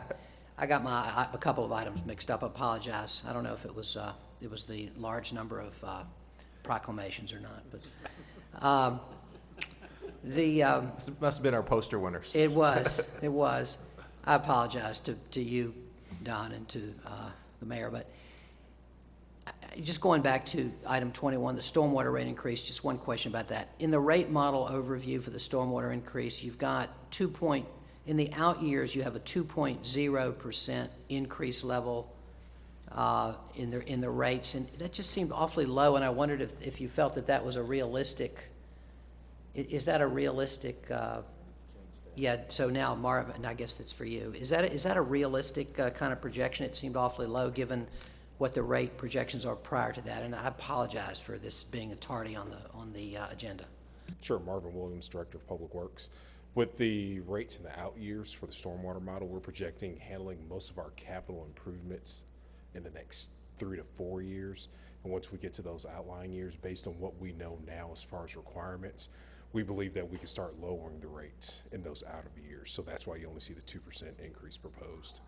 I got my, I- a couple of items mixed up, I apologize. I don't know if it was, uh, it was the large number of uh, proclamations or not, but, um, the, um, This Must have been our poster winners. It was, it was. I apologize to, to you, Don, and to uh, the mayor, but I- I- just going back to item 21, the stormwater rate increase, just one question about that. In the rate model overview for the stormwater increase, you've got 2 point, in the out years, you have a 2.0% increase level uh, in the, in the rates, and that just seemed awfully low, and I wondered if, if you felt that that was a realistic, is that a realistic, uh, yeah, so now Marvin, and I guess that's for you, is that, is that a realistic uh, kind of projection? It seemed awfully low, given what the rate projections are prior to that, and I apologize for this being a tardy on the, on the uh, agenda. Sure, Marvin Williams, Director of Public Works. With the rates in the out years for the stormwater model, we're projecting handling most of our capital improvements in the next three to four years. And once we get to those outlying years, based on what we know now as far as requirements, we believe that we can start lowering the rates in those out of years. So that's why you only see the 2% increase proposed.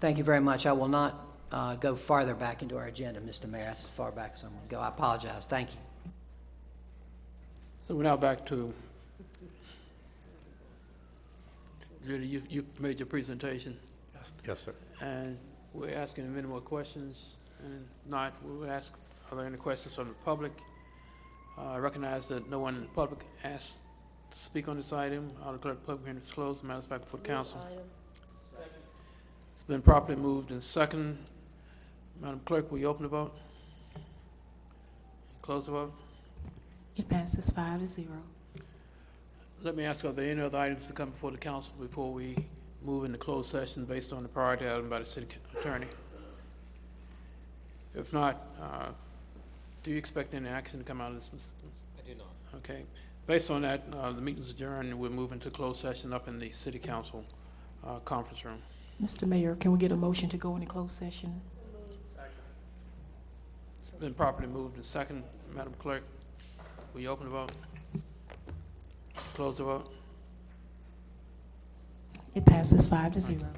Thank you very much. I will not uh, go farther back into our agenda, Mr. Mayor, that's as far back as I'm going to go. I apologize. Thank you. So we're now back to, Judy, you, you made your presentation, Yes, yes, sir. and we're asking if any more questions, and if not, we would ask, are there any questions from the public? Uh, I recognize that no one in the public asked to speak on this item. I'll declare the public hearing is closed, matters back before the council. It's been properly moved and second. Madam Clerk, will you open the vote? Close the vote? It passes five to zero. Let me ask, are there any other items to come before the council before we move into closed session based on the priority item by the city attorney? If not, uh, do you expect any action to come out of this? I do not. Okay. Based on that, uh, the meeting's adjourned, and we're moving to closed session up in the city council uh, conference room. Mr. Mayor, can we get a motion to go into closed session? Been properly moved and second. Madam Clerk, will you open the vote? Close the vote? It passes five to zero.